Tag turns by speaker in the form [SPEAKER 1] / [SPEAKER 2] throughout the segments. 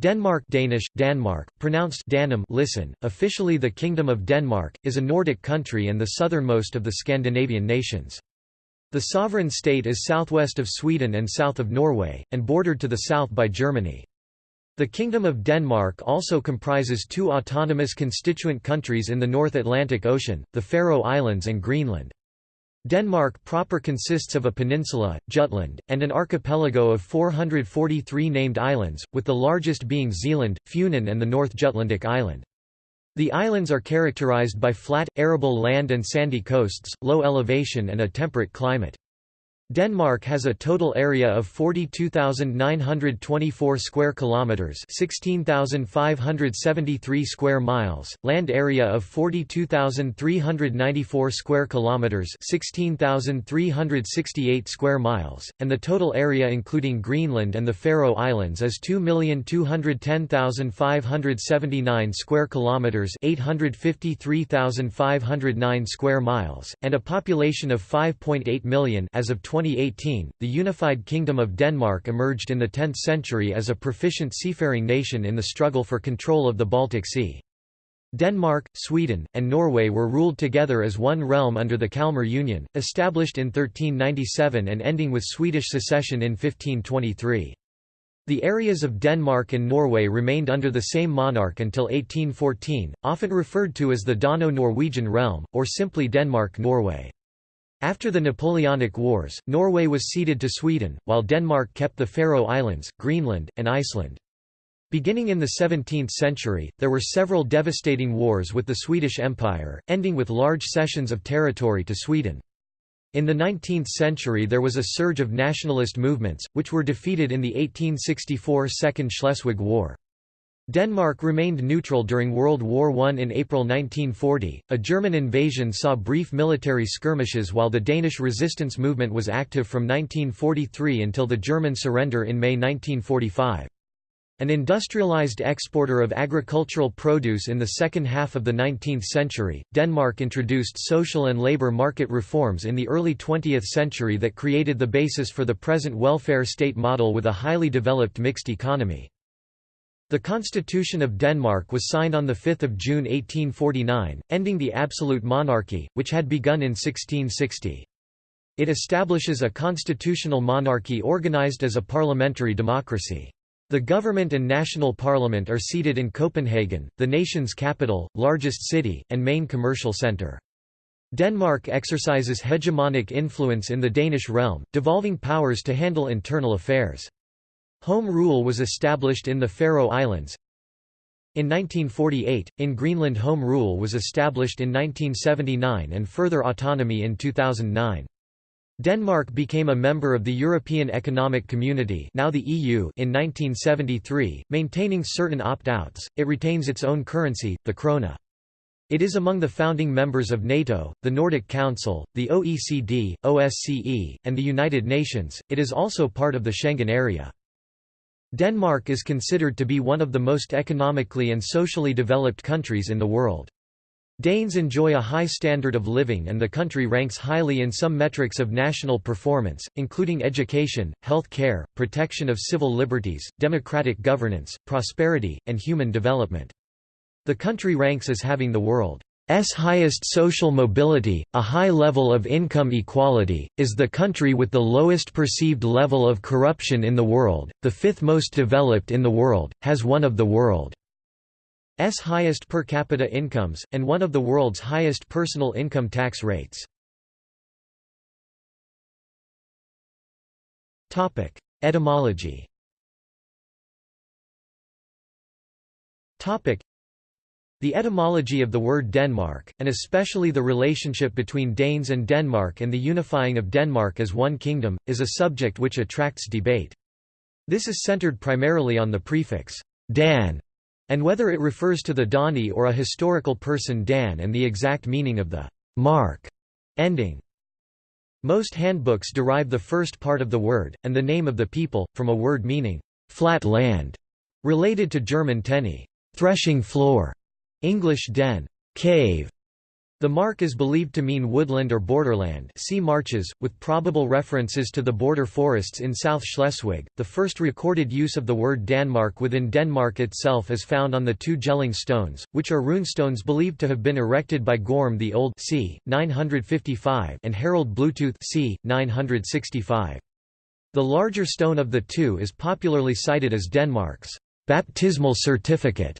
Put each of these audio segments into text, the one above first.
[SPEAKER 1] Denmark Danish, Danmark, pronounced Danum listen, officially the Kingdom of Denmark, is a Nordic country and the southernmost of the Scandinavian nations. The sovereign state is southwest of Sweden and south of Norway, and bordered to the south by Germany. The Kingdom of Denmark also comprises two autonomous constituent countries in the North Atlantic Ocean, the Faroe Islands and Greenland. Denmark proper consists of a peninsula, Jutland, and an archipelago of 443 named islands, with the largest being Zealand, Funen and the North Jutlandic Island. The islands are characterized by flat, arable land and sandy coasts, low elevation and a temperate climate. Denmark has a total area of 42,924 square kilometers, 16,573 square miles, land area of 42,394 square kilometers, 16,368 square miles, and the total area including Greenland and the Faroe Islands is 2,210,579 square kilometers, 853,509 square miles, and a population of 5.8 million as of 20 2018, the unified Kingdom of Denmark emerged in the 10th century as a proficient seafaring nation in the struggle for control of the Baltic Sea. Denmark, Sweden, and Norway were ruled together as one realm under the Kalmar Union, established in 1397 and ending with Swedish secession in 1523. The areas of Denmark and Norway remained under the same monarch until 1814, often referred to as the Dano-Norwegian realm, or simply Denmark-Norway. After the Napoleonic Wars, Norway was ceded to Sweden, while Denmark kept the Faroe Islands, Greenland, and Iceland. Beginning in the 17th century, there were several devastating wars with the Swedish Empire, ending with large cessions of territory to Sweden. In the 19th century there was a surge of nationalist movements, which were defeated in the 1864 Second Schleswig War. Denmark remained neutral during World War I. In April 1940, a German invasion saw brief military skirmishes while the Danish resistance movement was active from 1943 until the German surrender in May 1945. An industrialized exporter of agricultural produce in the second half of the 19th century, Denmark introduced social and labor market reforms in the early 20th century that created the basis for the present welfare state model with a highly developed mixed economy. The Constitution of Denmark was signed on 5 June 1849, ending the absolute monarchy, which had begun in 1660. It establishes a constitutional monarchy organized as a parliamentary democracy. The government and national parliament are seated in Copenhagen, the nation's capital, largest city, and main commercial centre. Denmark exercises hegemonic influence in the Danish realm, devolving powers to handle internal affairs. Home rule was established in the Faroe Islands. In 1948, in Greenland home rule was established in 1979 and further autonomy in 2009. Denmark became a member of the European Economic Community now the EU in 1973, maintaining certain opt-outs, it retains its own currency, the krone. It is among the founding members of NATO, the Nordic Council, the OECD, OSCE, and the United Nations, it is also part of the Schengen area. Denmark is considered to be one of the most economically and socially developed countries in the world. Danes enjoy a high standard of living and the country ranks highly in some metrics of national performance, including education, health care, protection of civil liberties, democratic governance, prosperity, and human development. The country ranks as having the world S highest social mobility, a high level of income equality, is the country with the lowest perceived level of corruption in the world, the fifth most developed in the world, has one of the world's highest per capita incomes, and one of the world's highest personal income tax rates. Etymology the etymology of the word Denmark, and especially the relationship between Danes and Denmark and the unifying of Denmark as one kingdom, is a subject which attracts debate. This is centered primarily on the prefix Dan, and whether it refers to the Dani or a historical person Dan and the exact meaning of the mark ending. Most handbooks derive the first part of the word, and the name of the people, from a word meaning flat land, related to German tenni threshing floor, English den cave, The mark is believed to mean woodland or borderland see marches, with probable references to the border forests in South Schleswig. The first recorded use of the word Danmark within Denmark itself is found on the two Jelling stones, which are runestones believed to have been erected by Gorm the Old c. 955 and Harald Bluetooth c. 965. The larger stone of the two is popularly cited as Denmark's baptismal certificate,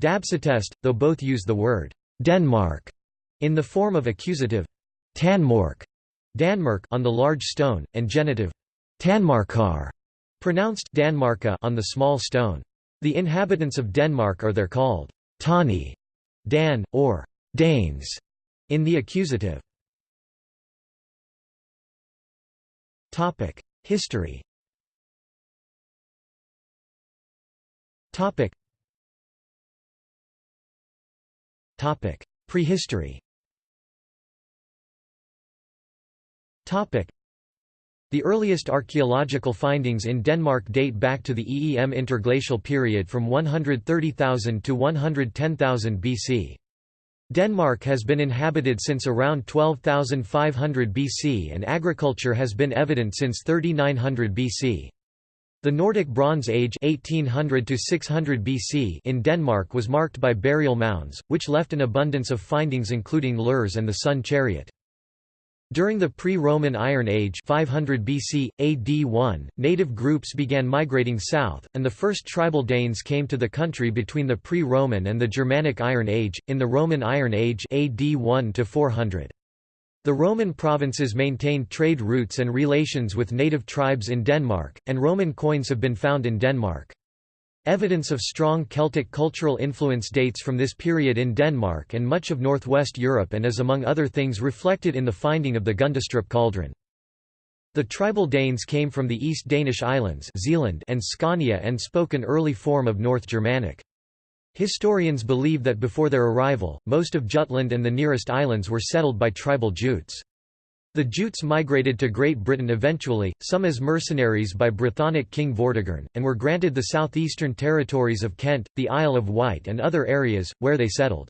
[SPEAKER 1] Dabsattest, though both use the word Denmark in the form of accusative Tanmork Danmark on the large stone, and genitive Tanmarkar, pronounced Danmarka on the small stone. The inhabitants of Denmark are there called Tani, Dan, or Danes in the accusative. History Prehistory The earliest archaeological findings in Denmark date back to the Eem interglacial period from 130,000 to 110,000 BC. Denmark has been inhabited since around 12,500 BC and agriculture has been evident since 3900 BC. The Nordic Bronze Age 1800 to 600 BC in Denmark was marked by burial mounds, which left an abundance of findings including lurs and the sun chariot. During the pre-Roman Iron Age 500 BC, AD 1, native groups began migrating south, and the first tribal Danes came to the country between the pre-Roman and the Germanic Iron Age, in the Roman Iron Age AD 1 to 400. The Roman provinces maintained trade routes and relations with native tribes in Denmark, and Roman coins have been found in Denmark. Evidence of strong Celtic cultural influence dates from this period in Denmark and much of northwest Europe and is among other things reflected in the finding of the Gundestrup cauldron. The tribal Danes came from the East Danish islands Zealand and Scania and spoke an early form of North Germanic. Historians believe that before their arrival, most of Jutland and the nearest islands were settled by tribal Jutes. The Jutes migrated to Great Britain eventually, some as mercenaries by Brythonic king Vortigern, and were granted the southeastern territories of Kent, the Isle of Wight and other areas, where they settled.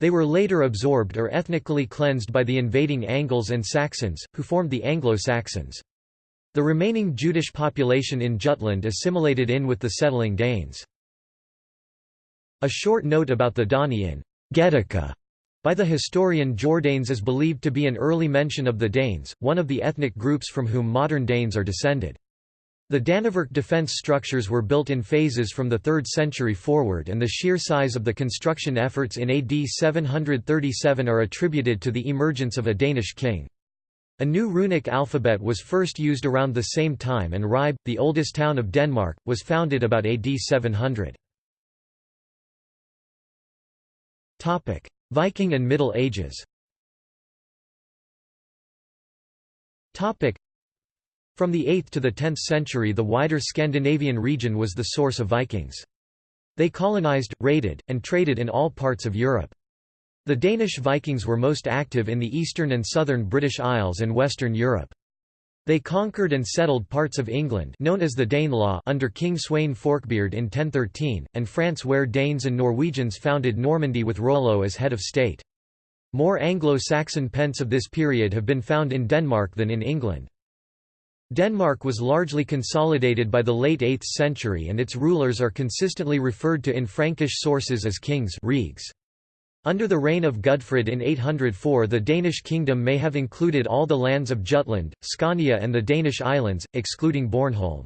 [SPEAKER 1] They were later absorbed or ethnically cleansed by the invading Angles and Saxons, who formed the Anglo-Saxons. The remaining Jutish population in Jutland assimilated in with the settling Danes. A short note about the Dani in Getica by the historian Jordanes is believed to be an early mention of the Danes, one of the ethnic groups from whom modern Danes are descended. The Danevirke defence structures were built in phases from the 3rd century forward and the sheer size of the construction efforts in AD 737 are attributed to the emergence of a Danish king. A new runic alphabet was first used around the same time and Ribe, the oldest town of Denmark, was founded about AD 700. Viking and Middle Ages Topic: From the 8th to the 10th century the wider Scandinavian region was the source of Vikings. They colonized, raided, and traded in all parts of Europe. The Danish Vikings were most active in the eastern and southern British Isles and Western Europe. They conquered and settled parts of England known as the Danelaw under King Sweyn Forkbeard in 1013, and France where Danes and Norwegians founded Normandy with Rollo as head of state. More Anglo-Saxon pence of this period have been found in Denmark than in England. Denmark was largely consolidated by the late 8th century and its rulers are consistently referred to in Frankish sources as kings Regs. Under the reign of Gudfred in 804 the Danish kingdom may have included all the lands of Jutland, Scania and the Danish islands, excluding Bornholm.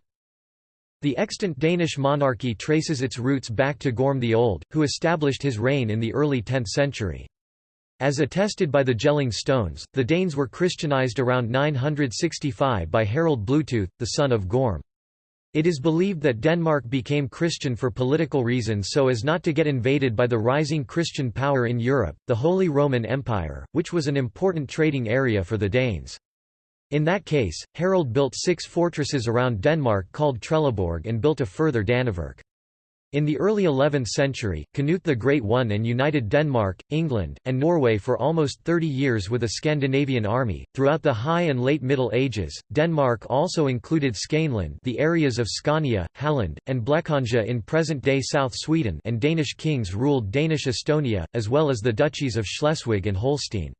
[SPEAKER 1] The extant Danish monarchy traces its roots back to Gorm the Old, who established his reign in the early 10th century. As attested by the Jelling stones, the Danes were Christianized around 965 by Harald Bluetooth, the son of Gorm. It is believed that Denmark became Christian for political reasons so as not to get invaded by the rising Christian power in Europe, the Holy Roman Empire, which was an important trading area for the Danes. In that case, Harald built six fortresses around Denmark called Trelleborg and built a further Danevirke. In the early 11th century, Canute the Great won and united Denmark, England, and Norway for almost 30 years with a Scandinavian army. Throughout the High and Late Middle Ages, Denmark also included Skåneland, the areas of Scania, Halland, and Blekinge in present-day South Sweden, and Danish kings ruled Danish Estonia, as well as the duchies of Schleswig and Holstein.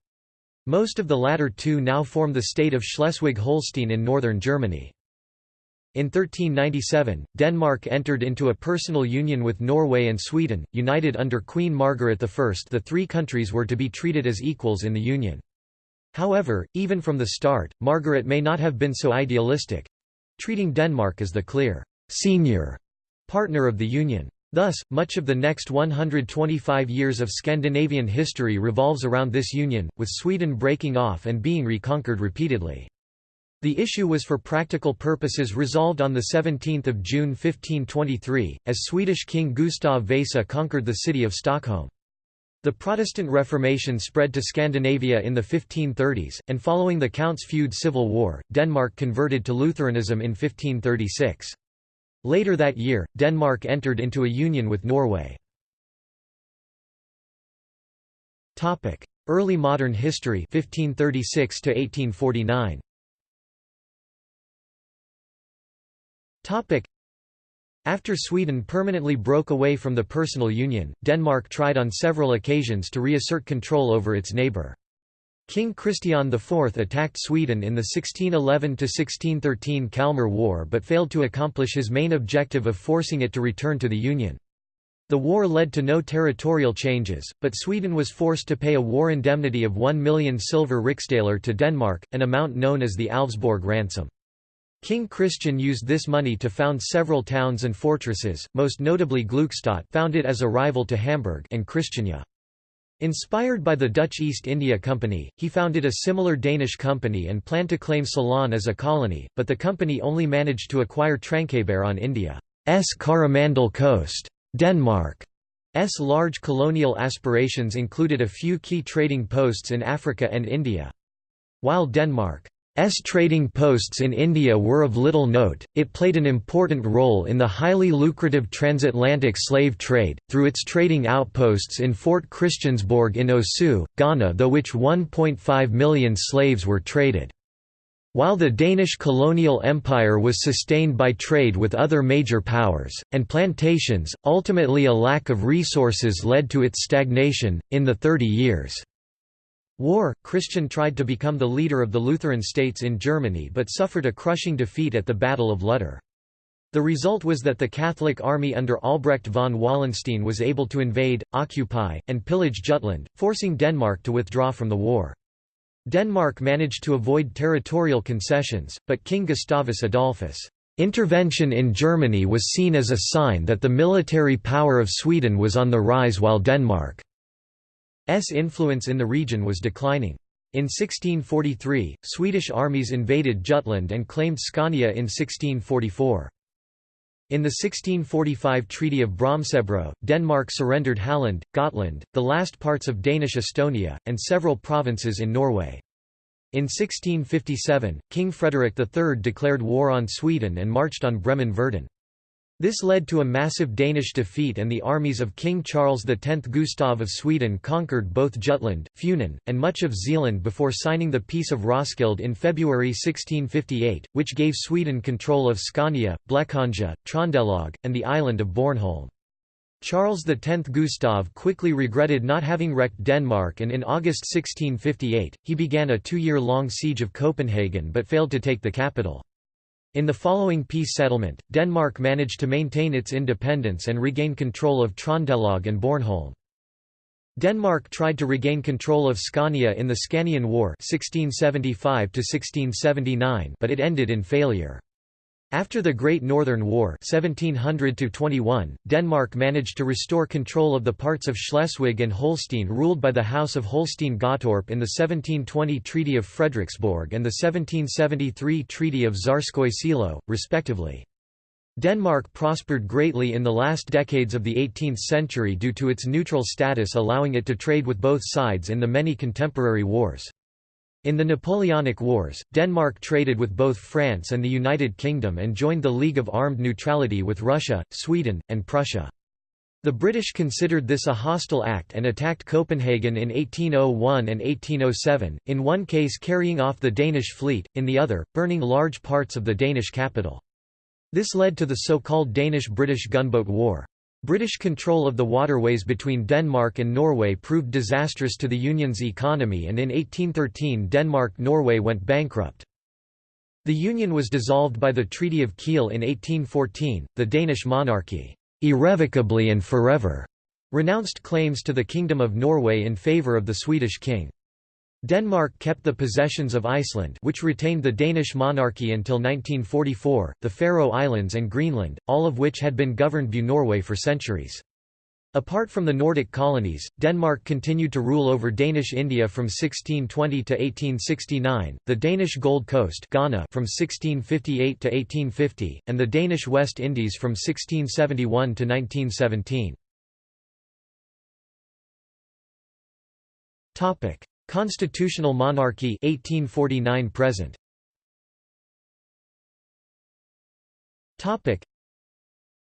[SPEAKER 1] Most of the latter two now form the state of Schleswig-Holstein in northern Germany. In 1397, Denmark entered into a personal union with Norway and Sweden, united under Queen Margaret I. The three countries were to be treated as equals in the union. However, even from the start, Margaret may not have been so idealistic—treating Denmark as the clear senior partner of the union. Thus, much of the next 125 years of Scandinavian history revolves around this union, with Sweden breaking off and being reconquered repeatedly. The issue was for practical purposes resolved on 17 June 1523, as Swedish King Gustav Vasa conquered the city of Stockholm. The Protestant Reformation spread to Scandinavia in the 1530s, and following the Counts' feud civil war, Denmark converted to Lutheranism in 1536. Later that year, Denmark entered into a union with Norway. Early modern history 1536 to 1849. After Sweden permanently broke away from the personal union, Denmark tried on several occasions to reassert control over its neighbour. King Christian IV attacked Sweden in the 1611–1613 Kalmar War but failed to accomplish his main objective of forcing it to return to the Union. The war led to no territorial changes, but Sweden was forced to pay a war indemnity of 1 million silver riksdaler to Denmark, an amount known as the Alvsborg ransom. King Christian used this money to found several towns and fortresses, most notably Gluckstadt founded as a rival to Hamburg and Christiania. Inspired by the Dutch East India Company, he founded a similar Danish company and planned to claim Ceylon as a colony, but the company only managed to acquire Tranquebar on India's Coromandel coast. Denmark's large colonial aspirations included a few key trading posts in Africa and India. While Denmark S trading posts in India were of little note, it played an important role in the highly lucrative transatlantic slave trade, through its trading outposts in Fort Christiansborg in Osu, Ghana though which 1.5 million slaves were traded. While the Danish colonial empire was sustained by trade with other major powers, and plantations, ultimately a lack of resources led to its stagnation, in the Thirty Years' War, Christian tried to become the leader of the Lutheran states in Germany but suffered a crushing defeat at the Battle of Lutter. The result was that the Catholic army under Albrecht von Wallenstein was able to invade, occupy, and pillage Jutland, forcing Denmark to withdraw from the war. Denmark managed to avoid territorial concessions, but King Gustavus Adolphus' intervention in Germany was seen as a sign that the military power of Sweden was on the rise while Denmark influence in the region was declining. In 1643, Swedish armies invaded Jutland and claimed Scania in 1644. In the 1645 Treaty of Brömsebro, Denmark surrendered Halland, Gotland, the last parts of Danish Estonia, and several provinces in Norway. In 1657, King Frederick III declared war on Sweden and marched on Bremen-Verden. This led to a massive Danish defeat and the armies of King Charles X Gustav of Sweden conquered both Jutland, Funen, and much of Zealand before signing the Peace of Roskilde in February 1658, which gave Sweden control of Scania, Blekinge, Trondelag, and the island of Bornholm. Charles X Gustav quickly regretted not having wrecked Denmark and in August 1658, he began a two-year-long siege of Copenhagen but failed to take the capital. In the following peace settlement, Denmark managed to maintain its independence and regain control of Trondelag and Bornholm. Denmark tried to regain control of Scania in the Scanian War 1675 but it ended in failure. After the Great Northern War 1700 Denmark managed to restore control of the parts of Schleswig and Holstein ruled by the House of Holstein-Gottorp in the 1720 Treaty of Frederiksborg and the 1773 Treaty of Tsarskoye Selo, respectively. Denmark prospered greatly in the last decades of the 18th century due to its neutral status allowing it to trade with both sides in the many contemporary wars. In the Napoleonic Wars, Denmark traded with both France and the United Kingdom and joined the League of Armed Neutrality with Russia, Sweden, and Prussia. The British considered this a hostile act and attacked Copenhagen in 1801 and 1807, in one case carrying off the Danish fleet, in the other, burning large parts of the Danish capital. This led to the so-called Danish-British Gunboat War. British control of the waterways between Denmark and Norway proved disastrous to the Union's economy and in 1813 Denmark-Norway went bankrupt. The Union was dissolved by the Treaty of Kiel in 1814, the Danish monarchy irrevocably and forever, renounced claims to the Kingdom of Norway in favour of the Swedish king. Denmark kept the possessions of Iceland which retained the Danish monarchy until 1944, the Faroe Islands and Greenland, all of which had been governed by Norway for centuries. Apart from the Nordic colonies, Denmark continued to rule over Danish India from 1620 to 1869, the Danish Gold Coast Ghana from 1658 to 1850, and the Danish West Indies from 1671 to 1917. Constitutional monarchy 1849 present. Topic: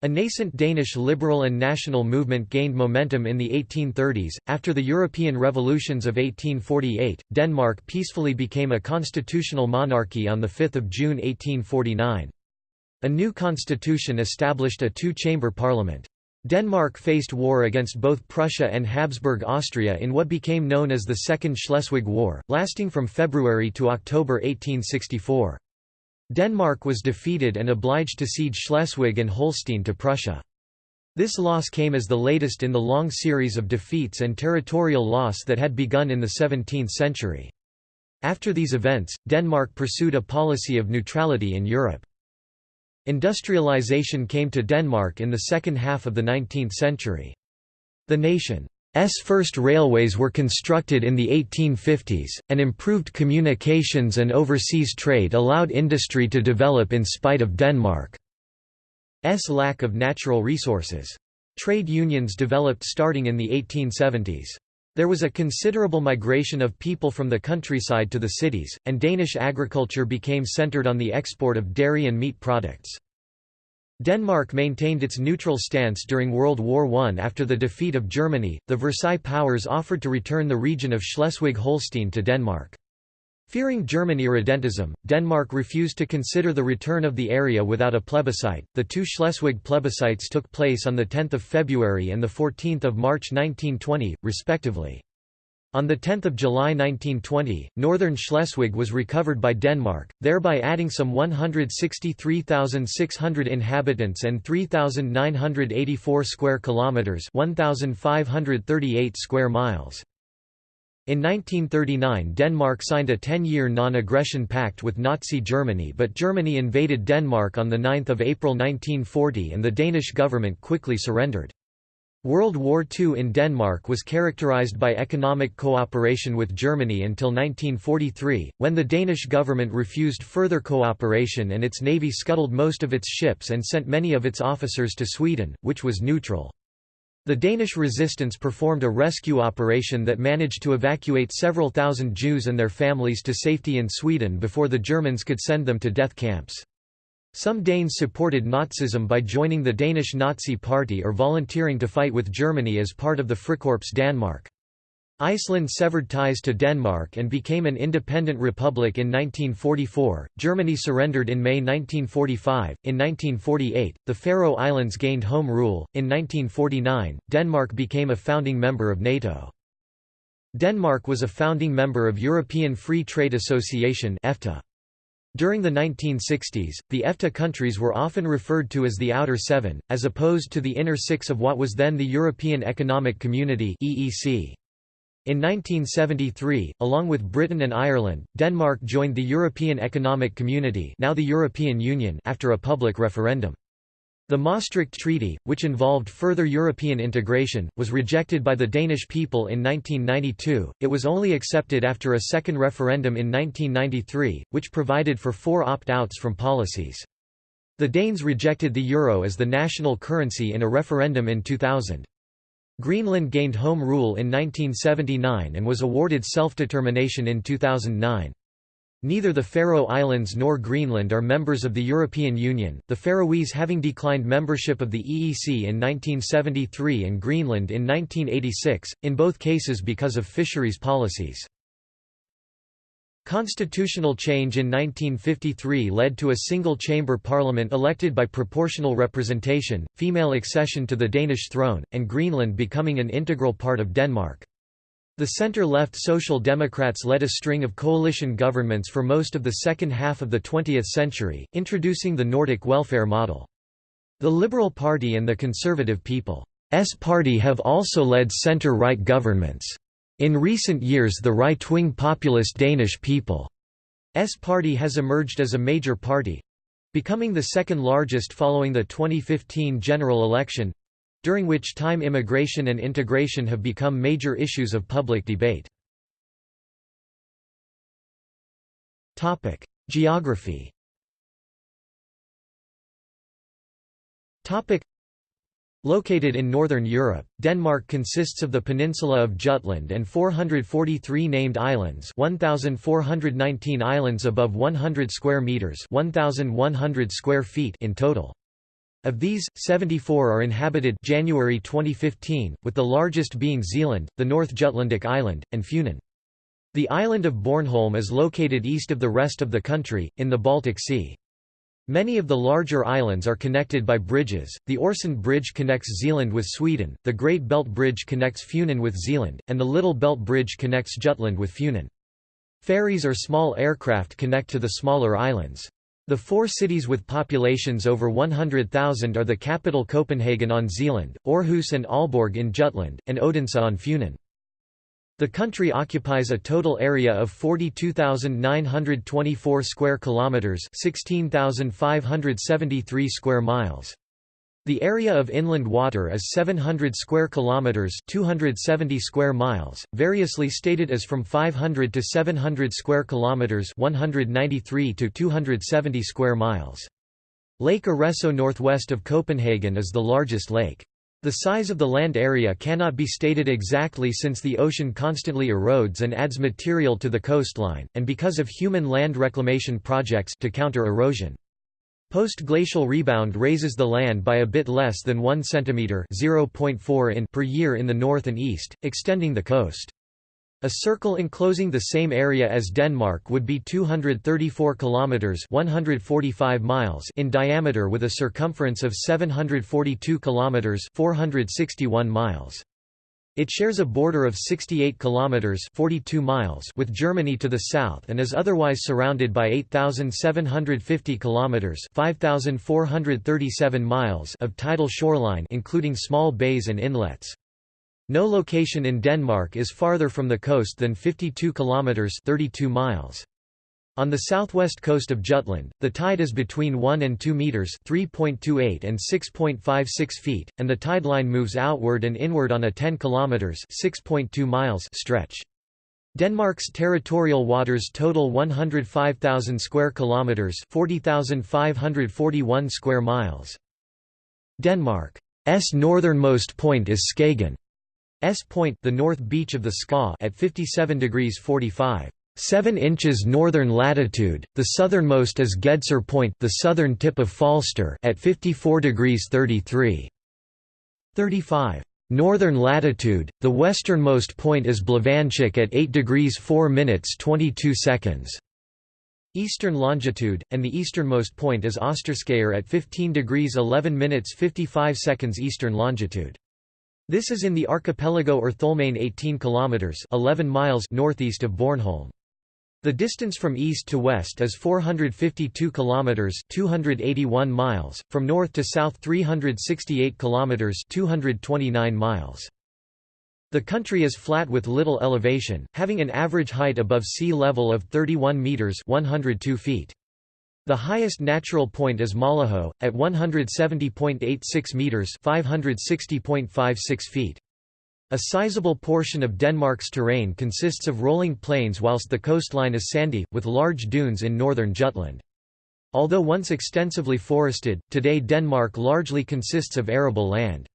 [SPEAKER 1] a nascent Danish liberal and national movement gained momentum in the 1830s. After the European revolutions of 1848, Denmark peacefully became a constitutional monarchy on 5 June 1849. A new constitution established a two-chamber parliament. Denmark faced war against both Prussia and Habsburg Austria in what became known as the Second Schleswig War, lasting from February to October 1864. Denmark was defeated and obliged to cede Schleswig and Holstein to Prussia. This loss came as the latest in the long series of defeats and territorial loss that had begun in the 17th century. After these events, Denmark pursued a policy of neutrality in Europe. Industrialization came to Denmark in the second half of the 19th century. The nation's first railways were constructed in the 1850s, and improved communications and overseas trade allowed industry to develop in spite of Denmark's lack of natural resources. Trade unions developed starting in the 1870s. There was a considerable migration of people from the countryside to the cities, and Danish agriculture became centered on the export of dairy and meat products. Denmark maintained its neutral stance during World War I after the defeat of Germany. The Versailles powers offered to return the region of Schleswig-Holstein to Denmark. Fearing German irredentism, Denmark refused to consider the return of the area without a plebiscite. The two Schleswig plebiscites took place on the 10th of February and the 14th of March 1920, respectively. On 10 July 1920, northern Schleswig was recovered by Denmark, thereby adding some 163,600 inhabitants and 3,984 square kilometers (1,538 square miles). In 1939 Denmark signed a 10-year non-aggression pact with Nazi Germany but Germany invaded Denmark on 9 April 1940 and the Danish government quickly surrendered. World War II in Denmark was characterized by economic cooperation with Germany until 1943, when the Danish government refused further cooperation and its navy scuttled most of its ships and sent many of its officers to Sweden, which was neutral. The Danish resistance performed a rescue operation that managed to evacuate several thousand Jews and their families to safety in Sweden before the Germans could send them to death camps. Some Danes supported Nazism by joining the Danish Nazi Party or volunteering to fight with Germany as part of the Frikorps Danmark. Iceland severed ties to Denmark and became an independent republic in 1944. Germany surrendered in May 1945. In 1948, the Faroe Islands gained home rule. In 1949, Denmark became a founding member of NATO. Denmark was a founding member of European Free Trade Association (EFTA). During the 1960s, the EFTA countries were often referred to as the Outer Seven, as opposed to the Inner Six of what was then the European Economic Community (EEC). In 1973, along with Britain and Ireland, Denmark joined the European Economic Community, now the European Union, after a public referendum. The Maastricht Treaty, which involved further European integration, was rejected by the Danish people in 1992. It was only accepted after a second referendum in 1993, which provided for four opt-outs from policies. The Danes rejected the euro as the national currency in a referendum in 2000. Greenland gained home rule in 1979 and was awarded self-determination in 2009. Neither the Faroe Islands nor Greenland are members of the European Union, the Faroese having declined membership of the EEC in 1973 and Greenland in 1986, in both cases because of fisheries policies. Constitutional change in 1953 led to a single-chamber parliament elected by proportional representation, female accession to the Danish throne, and Greenland becoming an integral part of Denmark. The center-left Social Democrats led a string of coalition governments for most of the second half of the 20th century, introducing the Nordic welfare model. The Liberal Party and the Conservative People's Party have also led center-right governments. In recent years the right-wing populist Danish People's Party has emerged as a major party—becoming the second largest following the 2015 general election, during which time immigration and integration have become major issues of public debate. Geography Located in northern Europe, Denmark consists of the peninsula of Jutland and 443 named islands 1419 islands above 100 square meters 1100 square feet in total. Of these, 74 are inhabited January 2015, with the largest being Zealand, the North Jutlandic island, and Funen. The island of Bornholm is located east of the rest of the country, in the Baltic Sea. Many of the larger islands are connected by bridges, the Øresund Bridge connects Zealand with Sweden, the Great Belt Bridge connects Funen with Zealand, and the Little Belt Bridge connects Jutland with Funen. Ferries or small aircraft connect to the smaller islands. The four cities with populations over 100,000 are the capital Copenhagen on Zealand, Aarhus and Aalborg in Jutland, and Odense on Funen. The country occupies a total area of 42,924 square kilometers, 16,573 square miles. The area of inland water is 700 square kilometers, 270 square miles, variously stated as from 500 to 700 square kilometers, 193 to 270 square miles. Lake Arreso northwest of Copenhagen is the largest lake. The size of the land area cannot be stated exactly since the ocean constantly erodes and adds material to the coastline, and because of human land reclamation projects to counter erosion. Post-glacial rebound raises the land by a bit less than 1 cm (0.4 in) per year in the north and east, extending the coast. A circle enclosing the same area as Denmark would be 234 kilometers (145 miles) in diameter with a circumference of 742 kilometers (461 miles). It shares a border of 68 kilometers (42 miles) with Germany to the south and is otherwise surrounded by 8750 kilometers (5437 miles) of tidal shoreline including small bays and inlets. No location in Denmark is farther from the coast than 52 kilometers (32 miles). On the southwest coast of Jutland, the tide is between 1 and 2 meters (3.28 and 6.56 feet), and the tide line moves outward and inward on a 10 kilometers (6.2 miles) stretch. Denmark's territorial waters total 105,000 square kilometers (40,541 square miles). Denmark's northernmost point is Skagen. S point, the north beach of the Skaw, at 57 degrees 45. 7 inches northern latitude, the southernmost is Gedser Point the southern tip of Falster at 54 degrees 33. 35. Northern latitude, the westernmost point is Blåvandshuk at 8 degrees 4 minutes 22 seconds. Eastern longitude, and the easternmost point is Osterskær at 15 degrees 11 minutes 55 seconds eastern longitude. This is in the archipelago Ertholmene 18 kilometers 11 miles northeast of Bornholm. The distance from east to west is 452 kilometers, 281 miles, from north to south 368 kilometers, 229 miles. The country is flat with little elevation, having an average height above sea level of 31 meters, 102 feet. The highest natural point is Møllehøj at 170.86 meters, 560.56 feet. A sizable portion of Denmark's terrain consists of rolling plains whilst the coastline is sandy, with large dunes in northern Jutland. Although once extensively forested, today Denmark largely consists of arable land.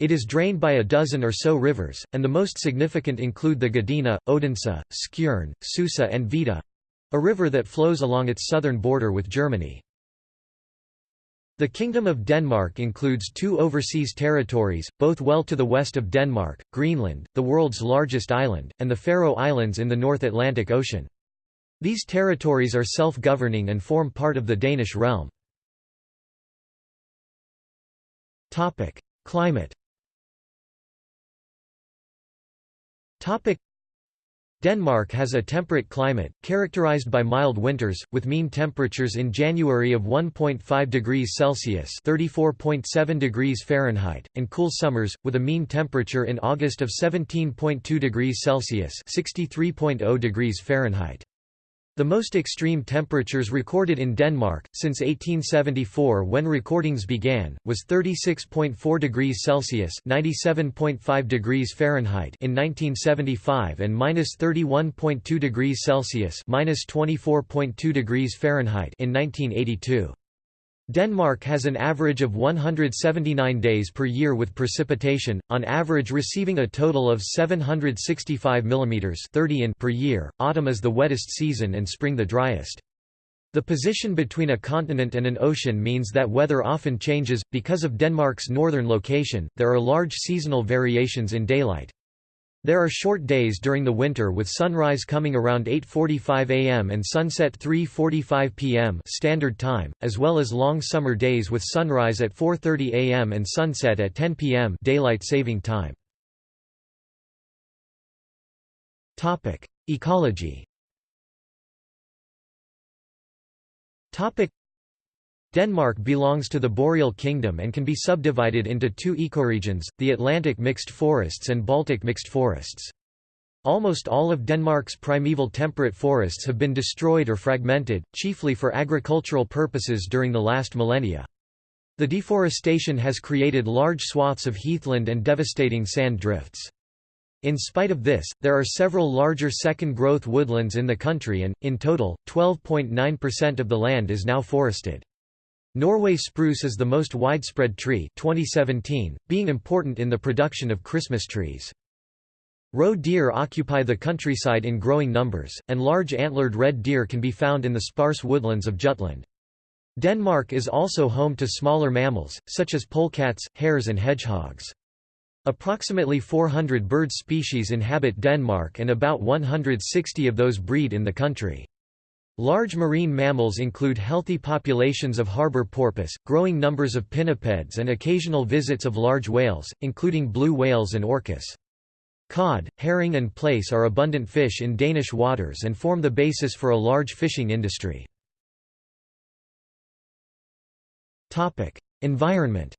[SPEAKER 1] It is drained by a dozen or so rivers, and the most significant include the Gudenå, Odense, Skjern, Susa and Vidå. A river that flows along its southern border with Germany. The Kingdom of Denmark includes two overseas territories, both well to the west of Denmark, Greenland, the world's largest island, and the Faroe Islands in the North Atlantic Ocean. These territories are self-governing and form part of the Danish realm. Climate Denmark has a temperate climate, characterized by mild winters, with mean temperatures in January of 1.5 degrees Celsius (34.7 degrees Fahrenheit), and cool summers, with a mean temperature in August of 17.2 degrees Celsius (63.0 degrees Fahrenheit). The most extreme temperatures recorded in Denmark, since 1874 when recordings began, was 36.4 degrees Celsius (97.5 degrees Fahrenheit) in 1975 and minus 31.2 degrees Celsius 24.2 degrees Fahrenheit) in 1982. Denmark has an average of 179 days per year with precipitation, on average receiving a total of 765 mm 30 in per year. Autumn is the wettest season and spring the driest. The position between a continent and an ocean means that weather often changes. Because of Denmark's northern location, there are large seasonal variations in daylight. There are short days during the winter with sunrise coming around 8:45 am and sunset 3:45 pm standard time, as well as long summer days with sunrise at 4:30 am and sunset at 10 pm daylight saving time. Topic: Ecology. Topic: Denmark belongs to the Boreal Kingdom and can be subdivided into two ecoregions, the Atlantic mixed forests and Baltic mixed forests. Almost all of Denmark's primeval temperate forests have been destroyed or fragmented, chiefly for agricultural purposes during the last millennia. The deforestation has created large swaths of heathland and devastating sand drifts. In spite of this, there are several larger second-growth woodlands in the country and, in total, 12.9% of the land is now forested. Norway spruce is the most widespread tree 2017, being important in the production of Christmas trees. Roe deer occupy the countryside in growing numbers, and large antlered red deer can be found in the sparse woodlands of Jutland. Denmark is also home to smaller mammals, such as polecats, hares and hedgehogs. Approximately 400 bird species inhabit Denmark and about 160 of those breed in the country. Large marine mammals include healthy populations of harbor porpoise, growing numbers of pinnipeds and occasional visits of large whales, including blue whales and orcas. Cod, herring and plaice are abundant fish in Danish waters and form the basis for a large fishing industry. Environment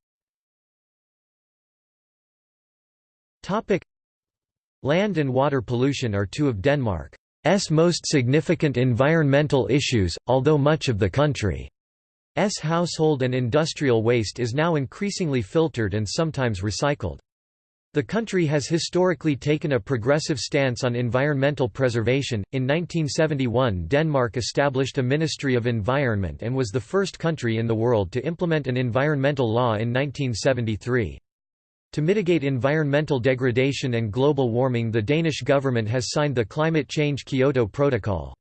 [SPEAKER 1] Land and water pollution are two of Denmark most significant environmental issues, although much of the country's household and industrial waste is now increasingly filtered and sometimes recycled. The country has historically taken a progressive stance on environmental preservation. In 1971, Denmark established a Ministry of Environment and was the first country in the world to implement an environmental law in 1973. To mitigate environmental degradation and global warming the Danish government has signed the Climate Change Kyoto Protocol.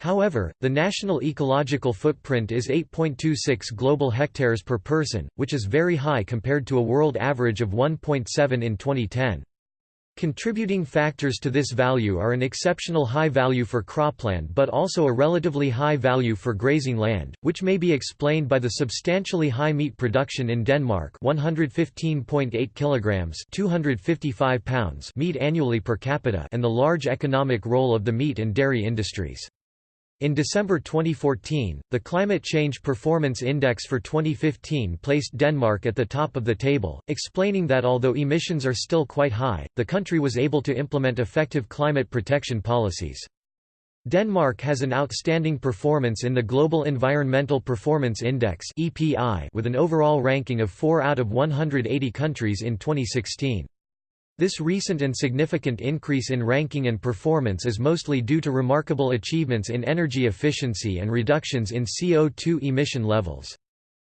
[SPEAKER 1] However, the national ecological footprint is 8.26 global hectares per person, which is very high compared to a world average of 1.7 in 2010. Contributing factors to this value are an exceptional high value for cropland but also a relatively high value for grazing land, which may be explained by the substantially high meat production in Denmark 115.8 kilograms 255 pounds meat annually per capita and the large economic role of the meat and dairy industries. In December 2014, the Climate Change Performance Index for 2015 placed Denmark at the top of the table, explaining that although emissions are still quite high, the country was able to implement effective climate protection policies. Denmark has an outstanding performance in the Global Environmental Performance Index with an overall ranking of 4 out of 180 countries in 2016. This recent and significant increase in ranking and performance is mostly due to remarkable achievements in energy efficiency and reductions in CO2 emission levels.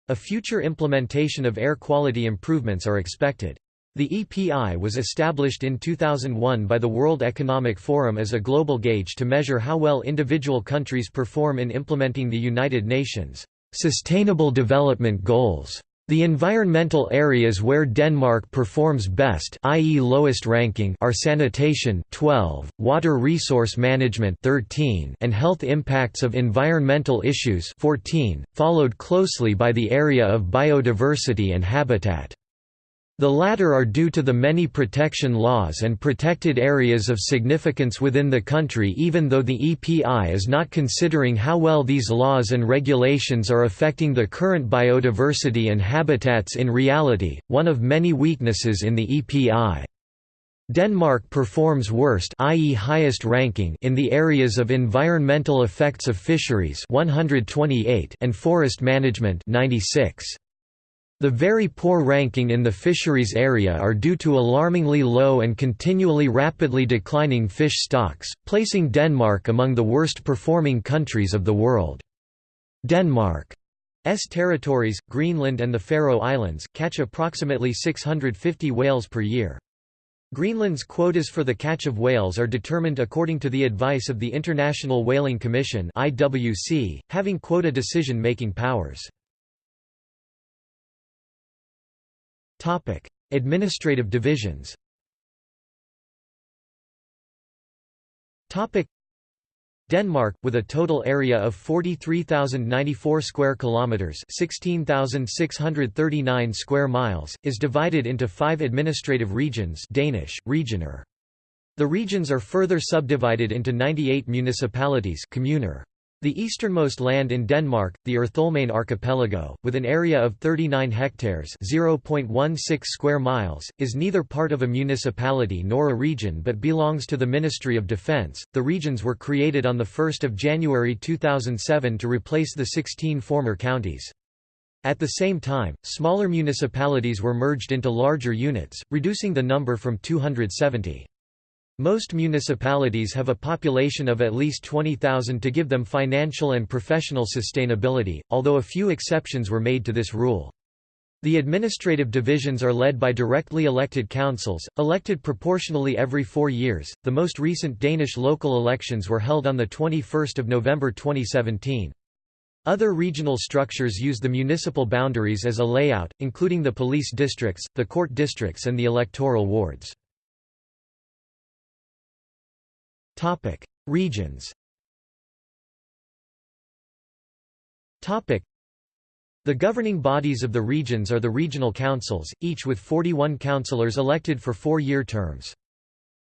[SPEAKER 1] A future implementation of air quality improvements are expected. The EPI was established in 2001 by the World Economic Forum as a global gauge to measure how well individual countries perform in implementing the United Nations' Sustainable Development Goals. The environmental areas where Denmark performs best i.e. lowest ranking are sanitation 12, water resource management 13, and health impacts of environmental issues 14, followed closely by the area of biodiversity and habitat. The latter are due to the many protection laws and protected areas of significance within the country even though the EPI is not considering how well these laws and regulations are affecting the current biodiversity and habitats in reality, one of many weaknesses in the EPI. Denmark performs worst i.e. highest ranking in the areas of environmental effects of fisheries 128 and forest management 96. The very poor ranking in the fisheries area are due to alarmingly low and continually rapidly declining fish stocks, placing Denmark among the worst performing countries of the world. Denmark's territories, Greenland and the Faroe Islands, catch approximately 650 whales per year. Greenland's quotas for the catch of whales are determined according to the advice of the International Whaling Commission having quota decision-making powers. Topic: Administrative divisions. Topic: Denmark, with a total area of 43,094 square kilometers (16,639 square miles), is divided into five administrative regions. Danish regioner. The regions are further subdivided into 98 municipalities. Kommuner. The easternmost land in Denmark, the Ertholmene archipelago, with an area of 39 hectares (0.16 square miles), is neither part of a municipality nor a region but belongs to the Ministry of Defence. The regions were created on the 1st of January 2007 to replace the 16 former counties. At the same time, smaller municipalities were merged into larger units, reducing the number from 270. Most municipalities have a population of at least 20,000 to give them financial and professional sustainability, although a few exceptions were made to this rule. The administrative divisions are led by directly elected councils, elected proportionally every four years. The most recent Danish local elections were held on 21 November 2017. Other regional structures use the municipal boundaries as a layout, including the police districts, the court districts and the electoral wards. Topic: Regions. Topic: The governing bodies of the regions are the regional councils, each with 41 councillors elected for four-year terms.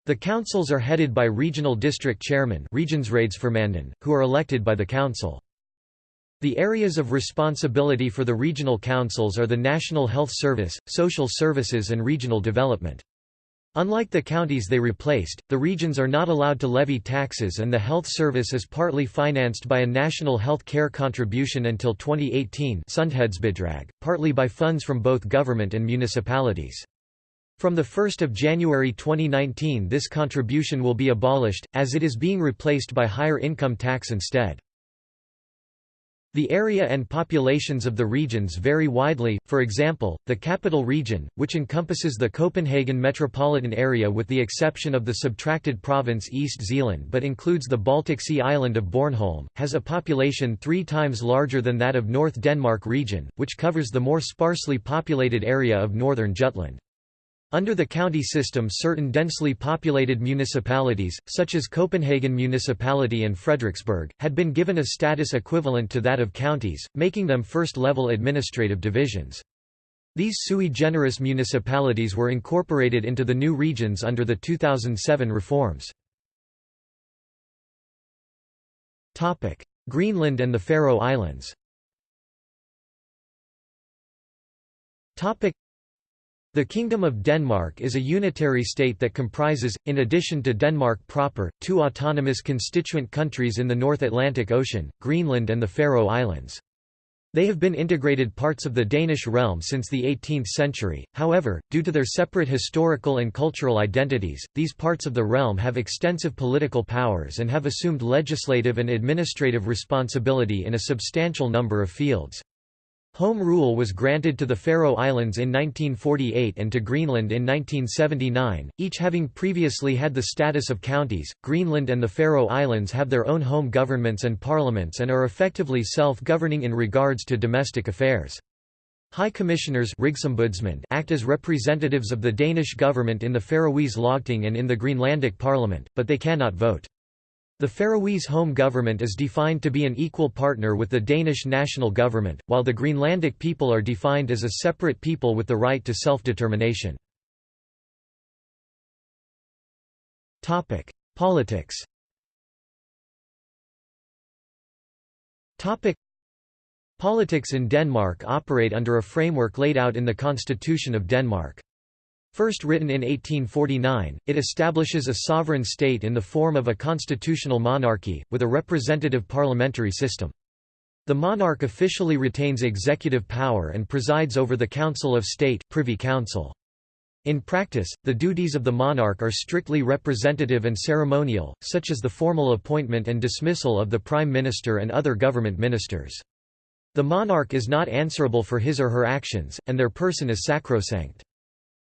[SPEAKER 1] The councils are headed by regional district chairmen who are elected by the council. The areas of responsibility for the regional councils are the National Health Service, Social Services and Regional Development. Unlike the counties they replaced, the regions are not allowed to levy taxes and the health service is partly financed by a national health care contribution until 2018 partly by funds from both government and municipalities. From 1 January 2019 this contribution will be abolished, as it is being replaced by higher income tax instead. The area and populations of the regions vary widely, for example, the capital region, which encompasses the Copenhagen metropolitan area with the exception of the subtracted province East Zealand but includes the Baltic Sea island of Bornholm, has a population three times larger than that of North Denmark region, which covers the more sparsely populated area of northern Jutland. Under the county system certain densely populated municipalities, such as Copenhagen Municipality and Frederiksberg, had been given a status equivalent to that of counties, making them first-level administrative divisions. These sui generis municipalities were incorporated into the new regions under the 2007 reforms. Greenland and the Faroe Islands the Kingdom of Denmark is a unitary state that comprises, in addition to Denmark proper, two autonomous constituent countries in the North Atlantic Ocean, Greenland and the Faroe Islands. They have been integrated parts of the Danish realm since the 18th century, however, due to their separate historical and cultural identities, these parts of the realm have extensive political powers and have assumed legislative and administrative responsibility in a substantial number of fields. Home rule was granted to the Faroe Islands in 1948 and to Greenland in 1979, each having previously had the status of counties. Greenland and the Faroe Islands have their own home governments and parliaments and are effectively self-governing in regards to domestic affairs. High Commissioners act as representatives of the Danish government in the Faroese Lagting and in the Greenlandic Parliament, but they cannot vote. The Faroese home government is defined to be an equal partner with the Danish national government, while the Greenlandic people are defined as a separate people with the right to self-determination. Politics Politics in Denmark operate under a framework laid out in the Constitution of Denmark. First written in 1849, it establishes a sovereign state in the form of a constitutional monarchy, with a representative parliamentary system. The monarch officially retains executive power and presides over the Council of State Privy Council. In practice, the duties of the monarch are strictly representative and ceremonial, such as the formal appointment and dismissal of the prime minister and other government ministers. The monarch is not answerable for his or her actions, and their person is sacrosanct.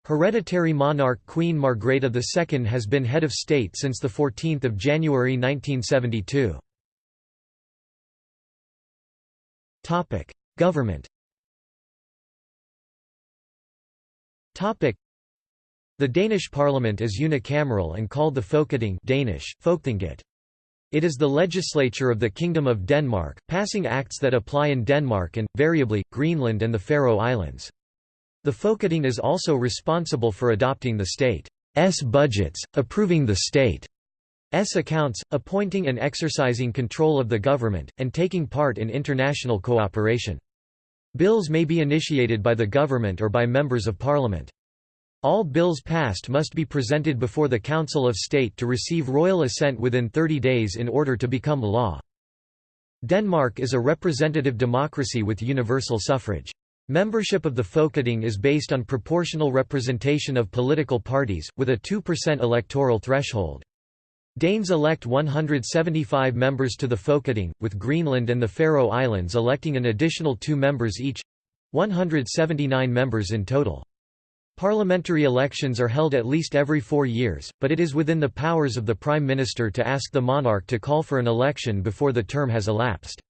[SPEAKER 1] Hereditary monarch Queen Margrethe II has been head of state since 14 January 1972. Government The Danish parliament is unicameral and called the Folketing Danish, Folketinget. It is the legislature of the Kingdom of Denmark, passing acts that apply in Denmark and, variably, Greenland and the Faroe Islands. The Folketing is also responsible for adopting the state's budgets, approving the state's accounts, appointing and exercising control of the government, and taking part in international cooperation. Bills may be initiated by the government or by members of parliament. All bills passed must be presented before the Council of State to receive royal assent within 30 days in order to become law. Denmark is a representative democracy with universal suffrage. Membership of the Folketing is based on proportional representation of political parties, with a 2% electoral threshold. Danes elect 175 members to the Folketing, with Greenland and the Faroe Islands electing an additional two members each—179 members in total. Parliamentary elections are held at least every four years, but it is within the powers of the Prime Minister to ask the monarch to call for an election before the term has elapsed.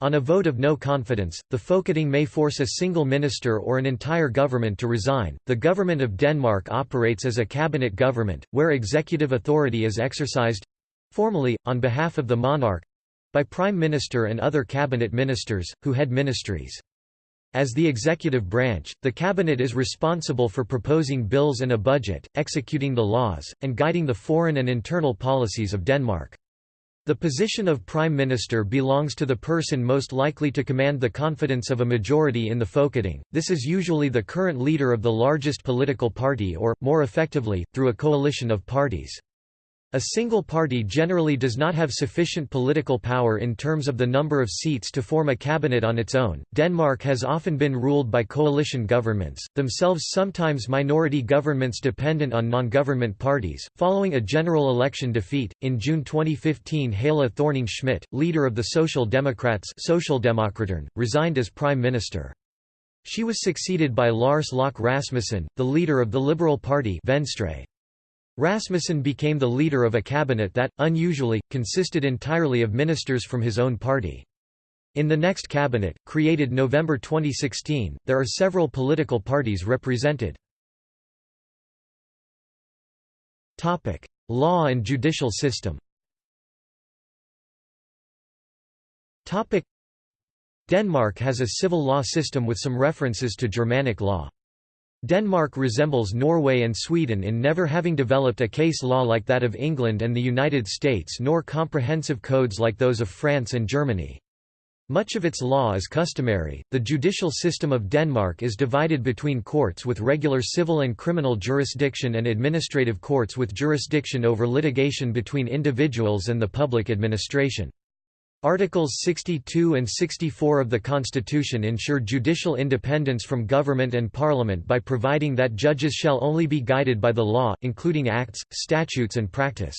[SPEAKER 1] On a vote of no confidence, the Folketing may force a single minister or an entire government to resign. The government of Denmark operates as a cabinet government, where executive authority is exercised formally, on behalf of the monarch by Prime Minister and other cabinet ministers, who head ministries. As the executive branch, the cabinet is responsible for proposing bills and a budget, executing the laws, and guiding the foreign and internal policies of Denmark. The position of Prime Minister belongs to the person most likely to command the confidence of a majority in the Folketing. This is usually the current leader of the largest political party or, more effectively, through a coalition of parties. A single party generally does not have sufficient political power in terms of the number of seats to form a cabinet on its own. Denmark has often been ruled by coalition governments, themselves sometimes minority governments dependent on non government parties. Following a general election defeat, in June 2015, Helle Thorning Schmidt, leader of the Social Democrats, resigned as prime minister. She was succeeded by Lars Løkke Rasmussen, the leader of the Liberal Party Venstre. Rasmussen became the leader of a cabinet that, unusually, consisted entirely of ministers from his own party. In the next cabinet, created November 2016, there are several political parties represented. Topic: Law and judicial system Topic: Denmark has a civil law system with some references to Germanic law. Denmark resembles Norway and Sweden in never having developed a case law like that of England and the United States nor comprehensive codes like those of France and Germany. Much of its law is customary. The judicial system of Denmark is divided between courts with regular civil and criminal jurisdiction and administrative courts with jurisdiction over litigation between individuals and the public administration. Articles 62 and 64 of the Constitution ensure judicial independence from government and parliament by providing that judges shall only be guided by the law, including acts, statutes and practice.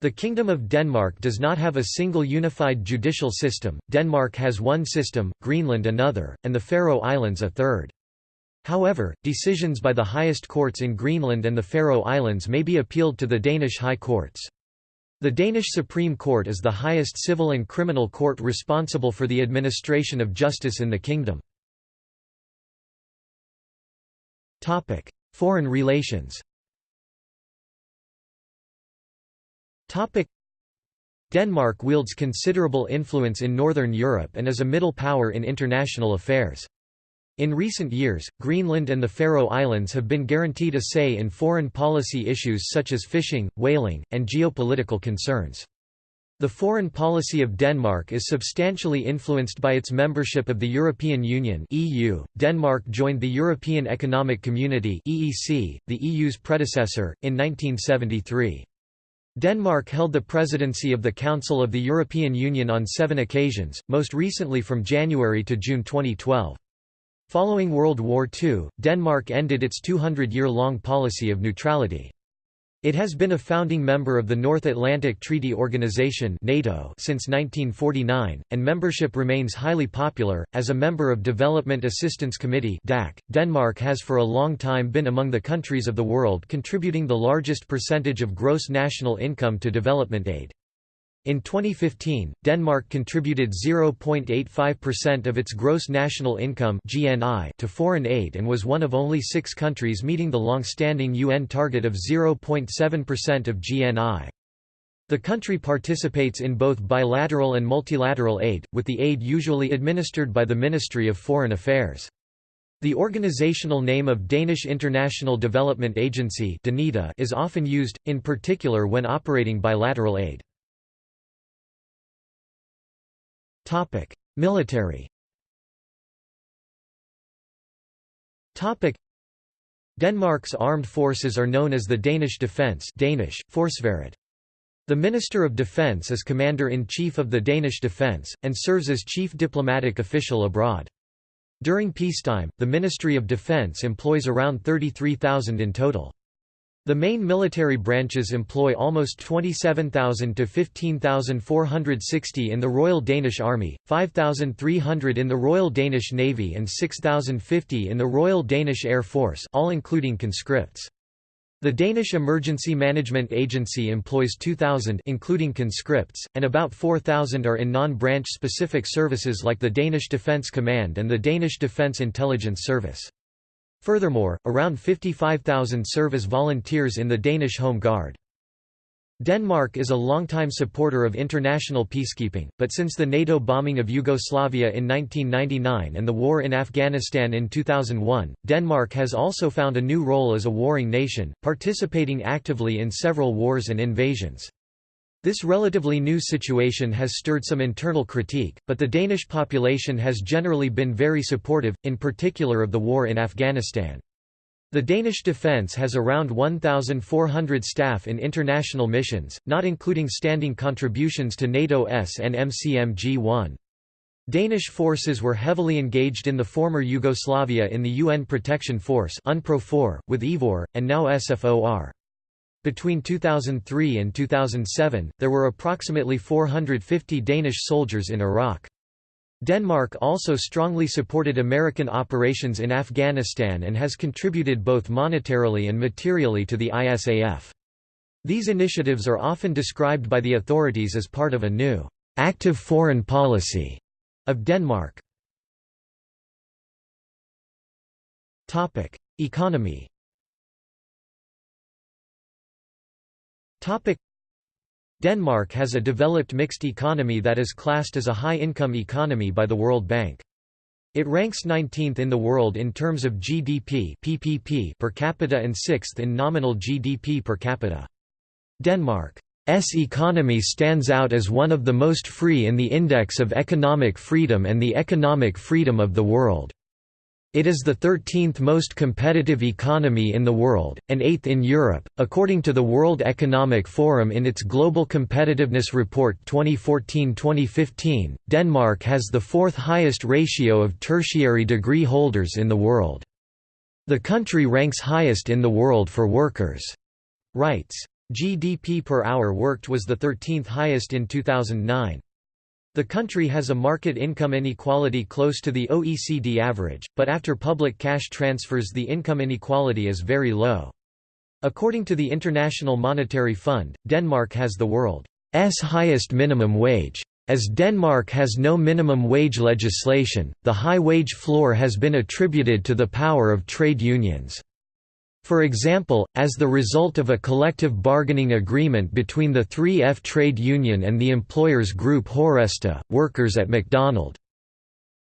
[SPEAKER 1] The Kingdom of Denmark does not have a single unified judicial system, Denmark has one system, Greenland another, and the Faroe Islands a third. However, decisions by the highest courts in Greenland and the Faroe Islands may be appealed to the Danish High Courts. The Danish Supreme Court is the highest civil and criminal court responsible for the administration of justice in the kingdom. Foreign relations Denmark wields considerable influence in Northern Europe and is a middle power in international affairs. In recent years, Greenland and the Faroe Islands have been guaranteed a say in foreign policy issues such as fishing, whaling, and geopolitical concerns. The foreign policy of Denmark is substantially influenced by its membership of the European Union (EU). Denmark joined the European Economic Community (EEC), the EU's predecessor, in 1973. Denmark held the presidency of the Council of the European Union on seven occasions, most recently from January to June 2012. Following World War II, Denmark ended its 200-year-long policy of neutrality. It has been a founding member of the North Atlantic Treaty Organization (NATO) since 1949, and membership remains highly popular. As a member of Development Assistance Committee (DAC), Denmark has for a long time been among the countries of the world contributing the largest percentage of gross national income to development aid. In 2015, Denmark contributed 0.85% of its gross national income (GNI) to foreign aid and was one of only 6 countries meeting the long-standing UN target of 0.7% of GNI. The country participates in both bilateral and multilateral aid, with the aid usually administered by the Ministry of Foreign Affairs. The organizational name of Danish International Development Agency is often used, in particular when operating bilateral aid. Topic: Military. Topic: Denmark's armed forces are known as the Danish Defence Danish, Forsvaret. The Minister of Defence is Commander-in-Chief of the Danish Defence, and serves as chief diplomatic official abroad. During peacetime, the Ministry of Defence employs around 33,000 in total. The main military branches employ almost 27,000 to 15,460 in the Royal Danish Army, 5,300 in the Royal Danish Navy and 6,050 in the Royal Danish Air Force all including conscripts. The Danish Emergency Management Agency employs 2,000 including conscripts, and about 4,000 are in non-branch specific services like the Danish Defence Command and the Danish Defence Intelligence Service. Furthermore, around 55,000 serve as volunteers in the Danish Home Guard. Denmark is a longtime supporter of international peacekeeping, but since the NATO bombing of Yugoslavia in 1999 and the war in Afghanistan in 2001, Denmark has also found a new role as a warring nation, participating actively in several wars and invasions. This relatively new situation has stirred some internal critique, but the Danish population has generally been very supportive, in particular of the war in Afghanistan. The Danish defence has around 1,400 staff in international missions, not including standing contributions to NATO S and MCMG-1. Danish forces were heavily engaged in the former Yugoslavia in the UN Protection Force with IFOR, and now SFOR. Between 2003 and 2007, there were approximately 450 Danish soldiers in Iraq. Denmark also strongly supported American operations in Afghanistan and has contributed both monetarily and materially to the ISAF. These initiatives are often described by the authorities as part of a new, active foreign policy of Denmark. Economy Denmark has a developed mixed economy that is classed as a high-income economy by the World Bank. It ranks 19th in the world in terms of GDP PPP per capita and 6th in nominal GDP per capita. Denmark's economy stands out as one of the most free in the Index of Economic Freedom and the Economic Freedom of the World. It is the 13th most competitive economy in the world, and 8th in Europe, according to the World Economic Forum in its Global Competitiveness Report 2014-2015. Denmark has the fourth highest ratio of tertiary degree holders in the world. The country ranks highest in the world for workers' rights. GDP per hour worked was the 13th highest in 2009. The country has a market income inequality close to the OECD average, but after public cash transfers the income inequality is very low. According to the International Monetary Fund, Denmark has the world's highest minimum wage. As Denmark has no minimum wage legislation, the high wage floor has been attributed to the power of trade unions. For example, as the result of a collective bargaining agreement between the 3F trade union and the employers group Horesta, workers at McDonald's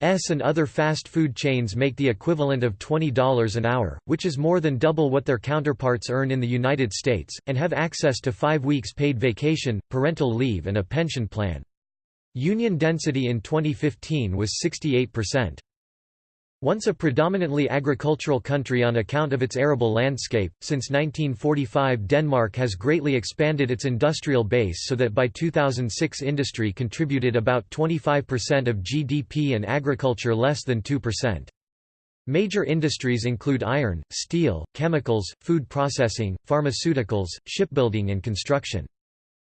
[SPEAKER 1] and other fast food chains make the equivalent of $20 an hour, which is more than double what their counterparts earn in the United States, and have access to five weeks paid vacation, parental leave and a pension plan. Union density in 2015 was 68%. Once a predominantly agricultural country on account of its arable landscape, since 1945 Denmark has greatly expanded its industrial base so that by 2006 industry contributed about 25% of GDP and agriculture less than 2%. Major industries include iron, steel, chemicals, food processing, pharmaceuticals, shipbuilding and construction.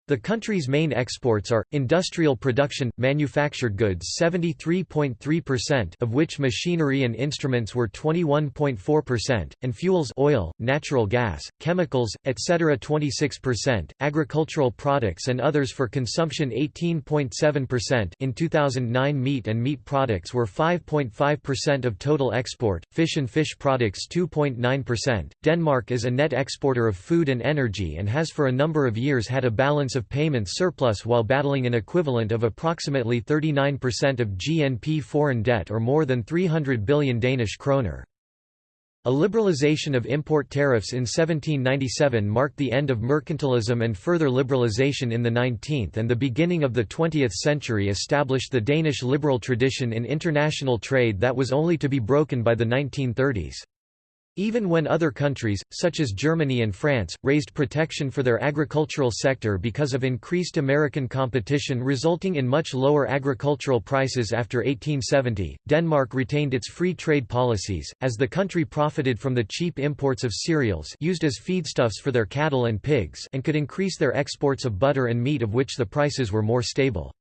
[SPEAKER 1] The country's main exports are, industrial production, manufactured goods 73.3% of which machinery and instruments were 21.4%, and fuels oil, natural gas, chemicals, etc. 26%, agricultural products and others for consumption 18.7% in 2009 meat and meat products were 5.5% of total export, fish and fish products 2.9%. Denmark is a net exporter of food and energy and has for a number of years had a balance of payments surplus while battling an equivalent of approximately 39% of GNP foreign debt or more than 300 billion Danish kroner. A liberalization of import tariffs in 1797 marked the end of mercantilism and further liberalization in the 19th and the beginning of the 20th century established the Danish liberal tradition in international trade that was only to be broken by the 1930s. Even when other countries, such as Germany and France, raised protection for their agricultural sector because of increased American competition resulting in much lower agricultural prices after 1870, Denmark retained its free trade policies, as the country profited from the cheap imports of cereals used as feedstuffs for their cattle and pigs and could increase their exports of butter and meat of which the prices were more stable.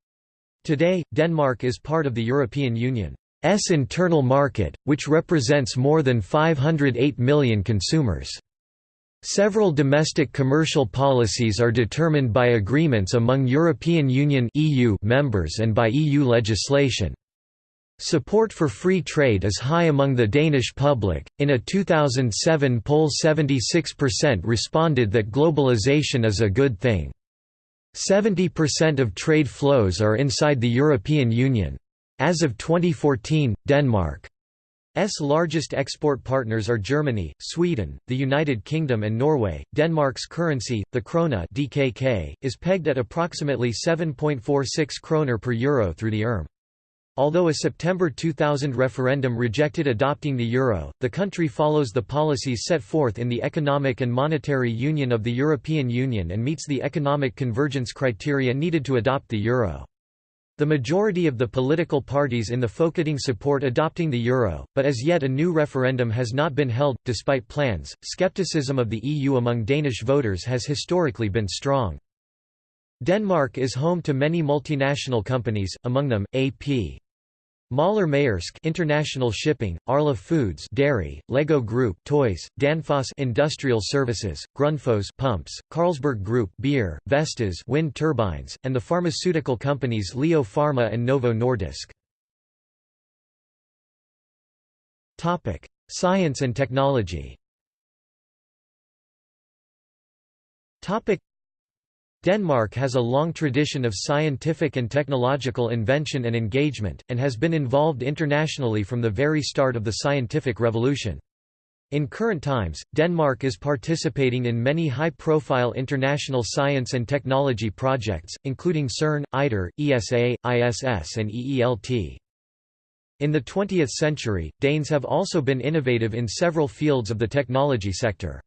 [SPEAKER 1] Today, Denmark is part of the European Union. S internal market, which represents more than 508 million consumers. Several domestic commercial policies are determined by agreements among European Union (EU) members and by EU legislation. Support for free trade is high among the Danish public. In a 2007 poll, 76% responded that globalization is a good thing. 70% of trade flows are inside the European Union. As of 2014, Denmark's largest export partners are Germany, Sweden, the United Kingdom and Norway. Denmark's currency, the krone (DKK), is pegged at approximately 7.46 kroner per euro through the ERM. Although a September 2000 referendum rejected adopting the euro, the country follows the policies set forth in the Economic and Monetary Union of the European Union and meets the economic convergence criteria needed to adopt the euro. The majority of the political parties in the Folketing support adopting the euro, but as yet a new referendum has not been held. Despite plans, skepticism of the EU among Danish voters has historically been strong. Denmark is home to many multinational companies, among them, A.P. Møller Maersk International Shipping, Arla Foods Dairy, Lego Group Toys, Danfoss Industrial Services, Grundfos Pumps, Carlsberg Group Beer, Vestas Wind Turbines, and the pharmaceutical companies Leo Pharma and Novo Nordisk. Topic: Science and technology. Topic: Denmark has a long tradition of scientific and technological invention and engagement, and has been involved internationally from the very start of the scientific revolution. In current times, Denmark is participating in many high-profile international science and technology projects, including CERN, ITER, ESA, ISS and EELT. In the 20th century, Danes have also been innovative in several fields of the technology sector.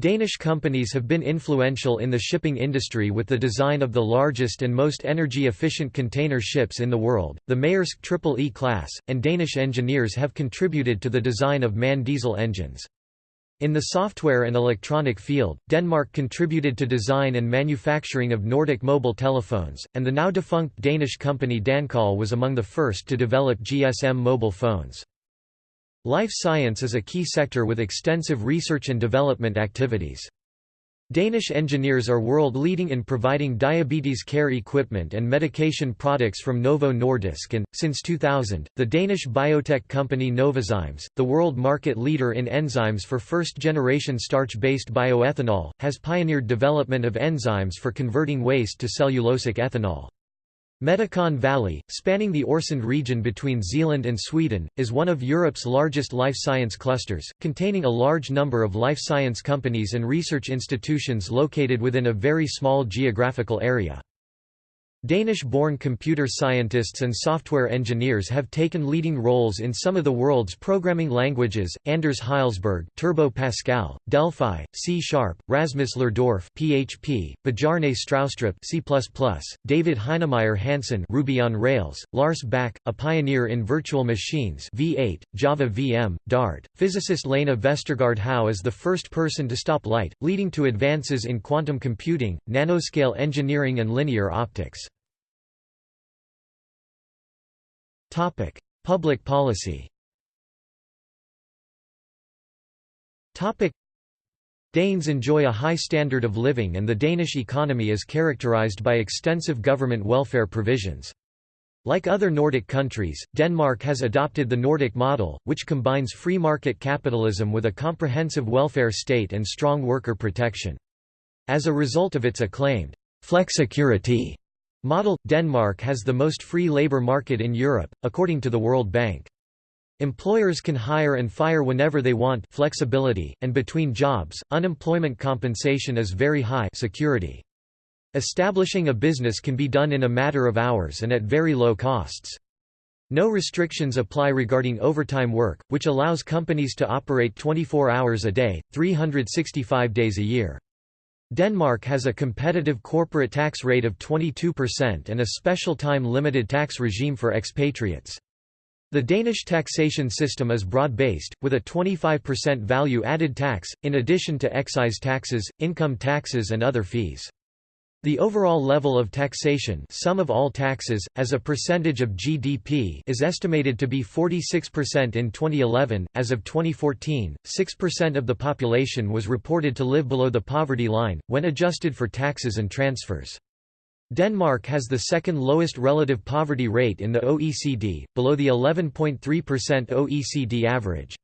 [SPEAKER 1] Danish companies have been influential in the shipping industry with the design of the largest and most energy-efficient container ships in the world, the Maersk Triple E class, and Danish engineers have contributed to the design of MAN diesel engines. In the software and electronic field, Denmark contributed to design and manufacturing of Nordic mobile telephones, and the now defunct Danish company Dancall was among the first to develop GSM mobile phones. Life science is a key sector with extensive research and development activities. Danish engineers are world-leading in providing diabetes care equipment and medication products from Novo Nordisk and, since 2000, the Danish biotech company Novozymes, the world market leader in enzymes for first-generation starch-based bioethanol, has pioneered development of enzymes for converting waste to cellulosic ethanol. Medicon Valley, spanning the Øresund region between Zealand and Sweden, is one of Europe's largest life science clusters, containing a large number of life science companies and research institutions located within a very small geographical area. Danish-born computer scientists and software engineers have taken leading roles in some of the world's programming languages, Anders Hejlsberg Turbo Pascal, Delphi, C-Sharp, Rasmus Lerdorf PHP, Bjarne Stroustrup C++, David Heinemeier Hansson Ruby on Rails, Lars Bak, a pioneer in virtual machines V8, Java VM, Dart, physicist Lena Vestergaard Hau is the first person to stop light, leading to advances in quantum computing, nanoscale engineering and linear optics. Topic: Public policy. Topic: Danes enjoy a high standard of living and the Danish economy is characterized by extensive government welfare provisions. Like other Nordic countries, Denmark has adopted the Nordic model, which combines free market capitalism with a comprehensive welfare state and strong worker protection. As a result of its acclaimed flexicurity Model – Denmark has the most free labour market in Europe, according to the World Bank. Employers can hire and fire whenever they want flexibility, and between jobs, unemployment compensation is very high security. Establishing a business can be done in a matter of hours and at very low costs. No restrictions apply regarding overtime work, which allows companies to operate 24 hours a day, 365 days a year. Denmark has a competitive corporate tax rate of 22% and a special time-limited tax regime for expatriates. The Danish taxation system is broad-based, with a 25% value-added tax, in addition to excise taxes, income taxes and other fees. The overall level of taxation sum of all taxes, as a percentage of GDP is estimated to be 46% in 2011. As of 2014, 6% of the population was reported to live below the poverty line, when adjusted for taxes and transfers. Denmark has the second lowest relative poverty rate in the OECD, below the 11.3% OECD average.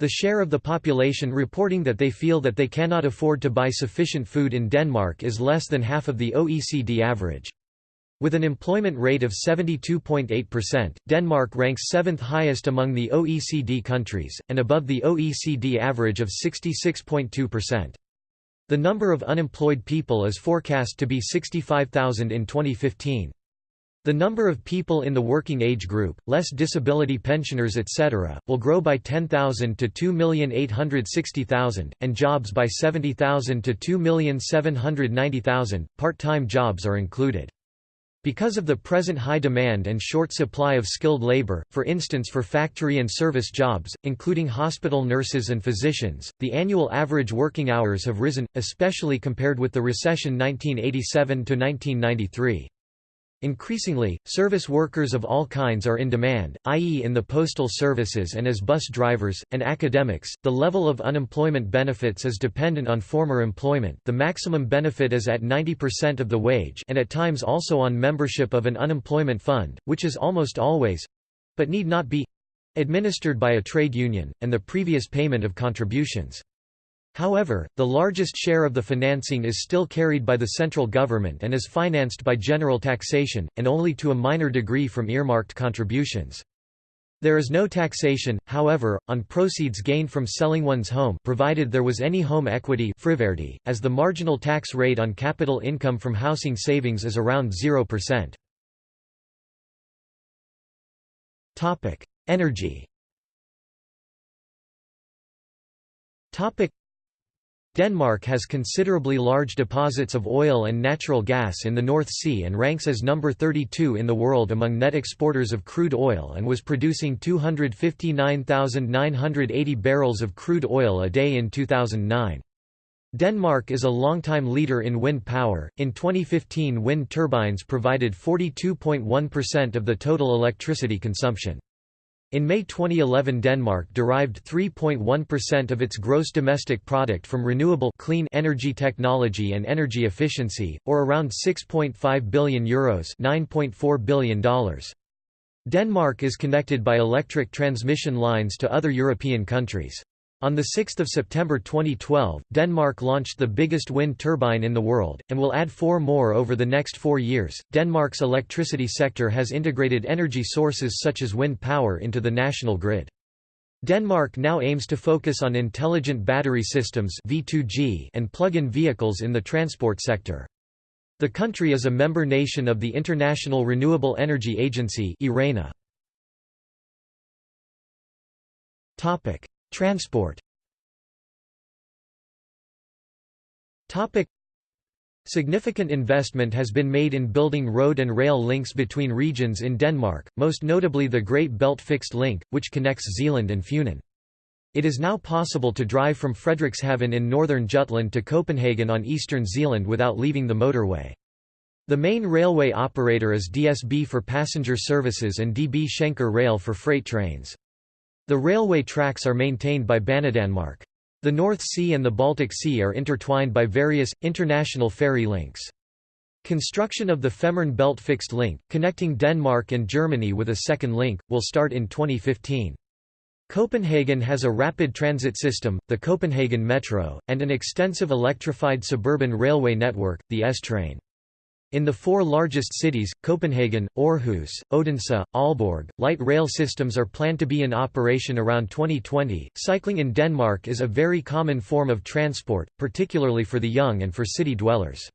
[SPEAKER 1] The share of the population reporting that they feel that they cannot afford to buy sufficient food in Denmark is less than half of the OECD average. With an employment rate of 72.8%, Denmark ranks seventh highest among the OECD countries, and above the OECD average of 66.2%. The number of unemployed people is forecast to be 65,000 in 2015. The number of people in the working age group, less disability pensioners etc., will grow by 10,000 to 2,860,000, and jobs by 70,000 to 2,790,000. Part-time jobs are included. Because of the present high demand and short supply of skilled labor, for instance for factory and service jobs, including hospital nurses and physicians, the annual average working hours have risen, especially compared with the recession 1987–1993. Increasingly, service workers of all kinds are in demand, i.e., in the postal services and as bus drivers, and academics. The level of unemployment benefits is dependent on former employment, the maximum benefit is at 90% of the wage, and at times also on membership of an unemployment fund, which is almost always but need not be administered by a trade union, and the previous payment of contributions. However, the largest share of the financing is still carried by the central government and is financed by general taxation, and only to a minor degree from earmarked contributions. There is no taxation, however, on proceeds gained from selling one's home provided there was any home equity as the marginal tax rate on capital income from housing savings is around 0%. Energy Denmark has considerably large deposits of oil and natural gas in the North Sea and ranks as number 32 in the world among net exporters of crude oil and was producing 259,980 barrels of crude oil a day in 2009. Denmark is a longtime leader in wind power. In 2015, wind turbines provided 42.1% of the total electricity consumption. In May 2011 Denmark derived 3.1% of its gross domestic product from renewable clean energy technology and energy efficiency, or around €6.5 billion Euros $9.4 billion. Denmark is connected by electric transmission lines to other European countries. On 6 September 2012, Denmark launched the biggest wind turbine in the world, and will add four more over the next four years. Denmark's electricity sector has integrated energy sources such as wind power into the national grid. Denmark now aims to focus on intelligent battery systems V2G and plug-in vehicles in the transport sector. The country is a member nation of the International Renewable Energy Agency (IRENA). Transport Significant investment has been made in building road and rail links between regions in Denmark, most notably the Great Belt Fixed Link, which connects Zealand and Funen. It is now possible to drive from Frederikshavn in northern Jutland to Copenhagen on eastern Zealand without leaving the motorway. The main railway operator is DSB for passenger services and DB Schenker Rail for freight trains. The railway tracks are maintained by Banedanmark. The North Sea and the Baltic Sea are intertwined by various, international ferry links. Construction of the Fehmarn Belt Fixed Link, connecting Denmark and Germany with a second link, will start in 2015. Copenhagen has a rapid transit system, the Copenhagen Metro, and an extensive electrified suburban railway network, the S-Train. In the four largest cities, Copenhagen, Aarhus, Odense, Aalborg, light rail systems are planned to be in operation around 2020. Cycling in Denmark is a very common form of transport, particularly for the young and for city dwellers.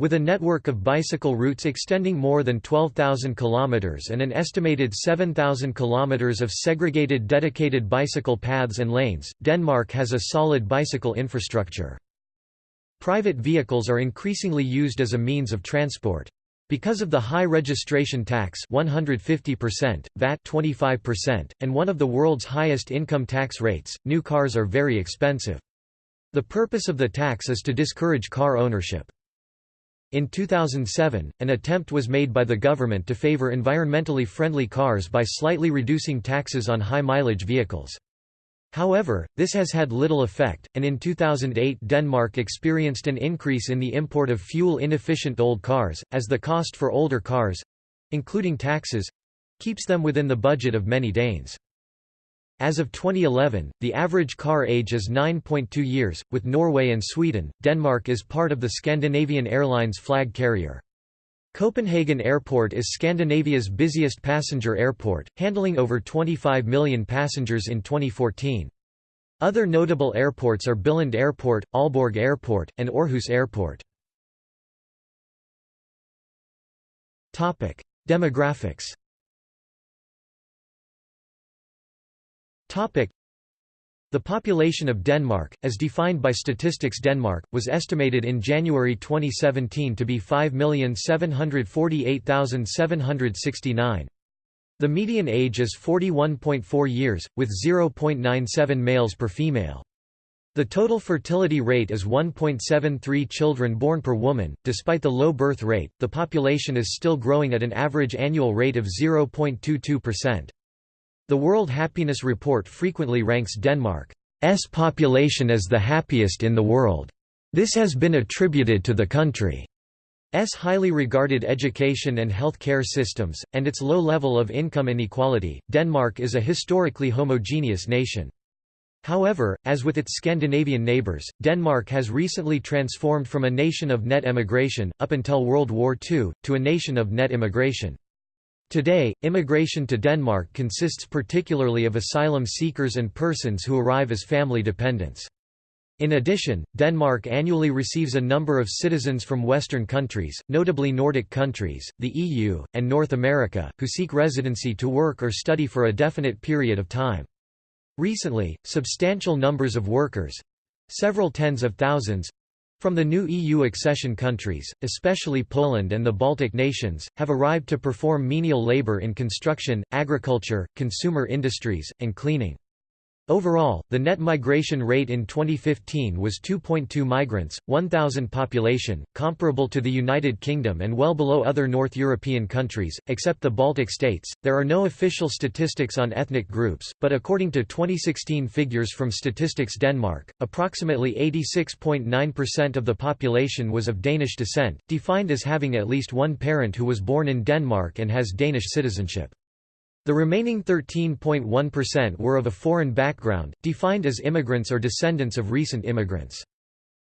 [SPEAKER 1] With a network of bicycle routes extending more than 12,000 kilometers and an estimated 7,000 kilometers of segregated dedicated bicycle paths and lanes, Denmark has a solid bicycle infrastructure. Private vehicles are increasingly used as a means of transport. Because of the high registration tax 150%, VAT 25%, and one of the world's highest income tax rates, new cars are very expensive. The purpose of the tax is to discourage car ownership. In 2007, an attempt was made by the government to favor environmentally friendly cars by slightly reducing taxes on high-mileage vehicles. However, this has had little effect, and in 2008 Denmark experienced an increase in the import of fuel-inefficient old cars, as the cost for older cars—including taxes—keeps them within the budget of many Danes. As of 2011, the average car age is 9.2 years. With Norway and Sweden, Denmark is part of the Scandinavian Airlines flag carrier. Copenhagen Airport is Scandinavia's busiest passenger airport, handling over 25 million passengers in 2014. Other notable airports are Billund Airport, Aalborg Airport, and Aarhus Airport. Demographics the population of Denmark, as defined by Statistics Denmark, was estimated in January 2017 to be 5,748,769. The median age is 41.4 years, with 0.97 males per female. The total fertility rate is 1.73 children born per woman. Despite the low birth rate, the population is still growing at an average annual rate of 0.22%. The World Happiness Report frequently ranks Denmark's population as the happiest in the world. This has been attributed to the country's highly regarded education and health care systems, and its low level of income inequality. Denmark is a historically homogeneous nation. However, as with its Scandinavian neighbours, Denmark has recently transformed from a nation of net emigration, up until World War II, to a nation of net immigration. Today, immigration to Denmark consists particularly of asylum seekers and persons who arrive as family dependents. In addition, Denmark annually receives a number of citizens from Western countries, notably Nordic countries, the EU, and North America, who seek residency to work or study for a definite period of time. Recently, substantial numbers of workers, Several tens of thousands from the new EU accession countries, especially Poland and the Baltic nations, have arrived to perform menial labour in construction, agriculture, consumer industries, and cleaning. Overall, the net migration rate in 2015 was 2.2 migrants, 1,000 population, comparable to the United Kingdom and well below other North European countries, except the Baltic states. There are no official statistics on ethnic groups, but according to 2016 figures from Statistics Denmark, approximately 86.9% of the population was of Danish descent, defined as having at least one parent who was born in Denmark and has Danish citizenship. The remaining 13.1% were of a foreign background, defined as immigrants or descendants of recent immigrants.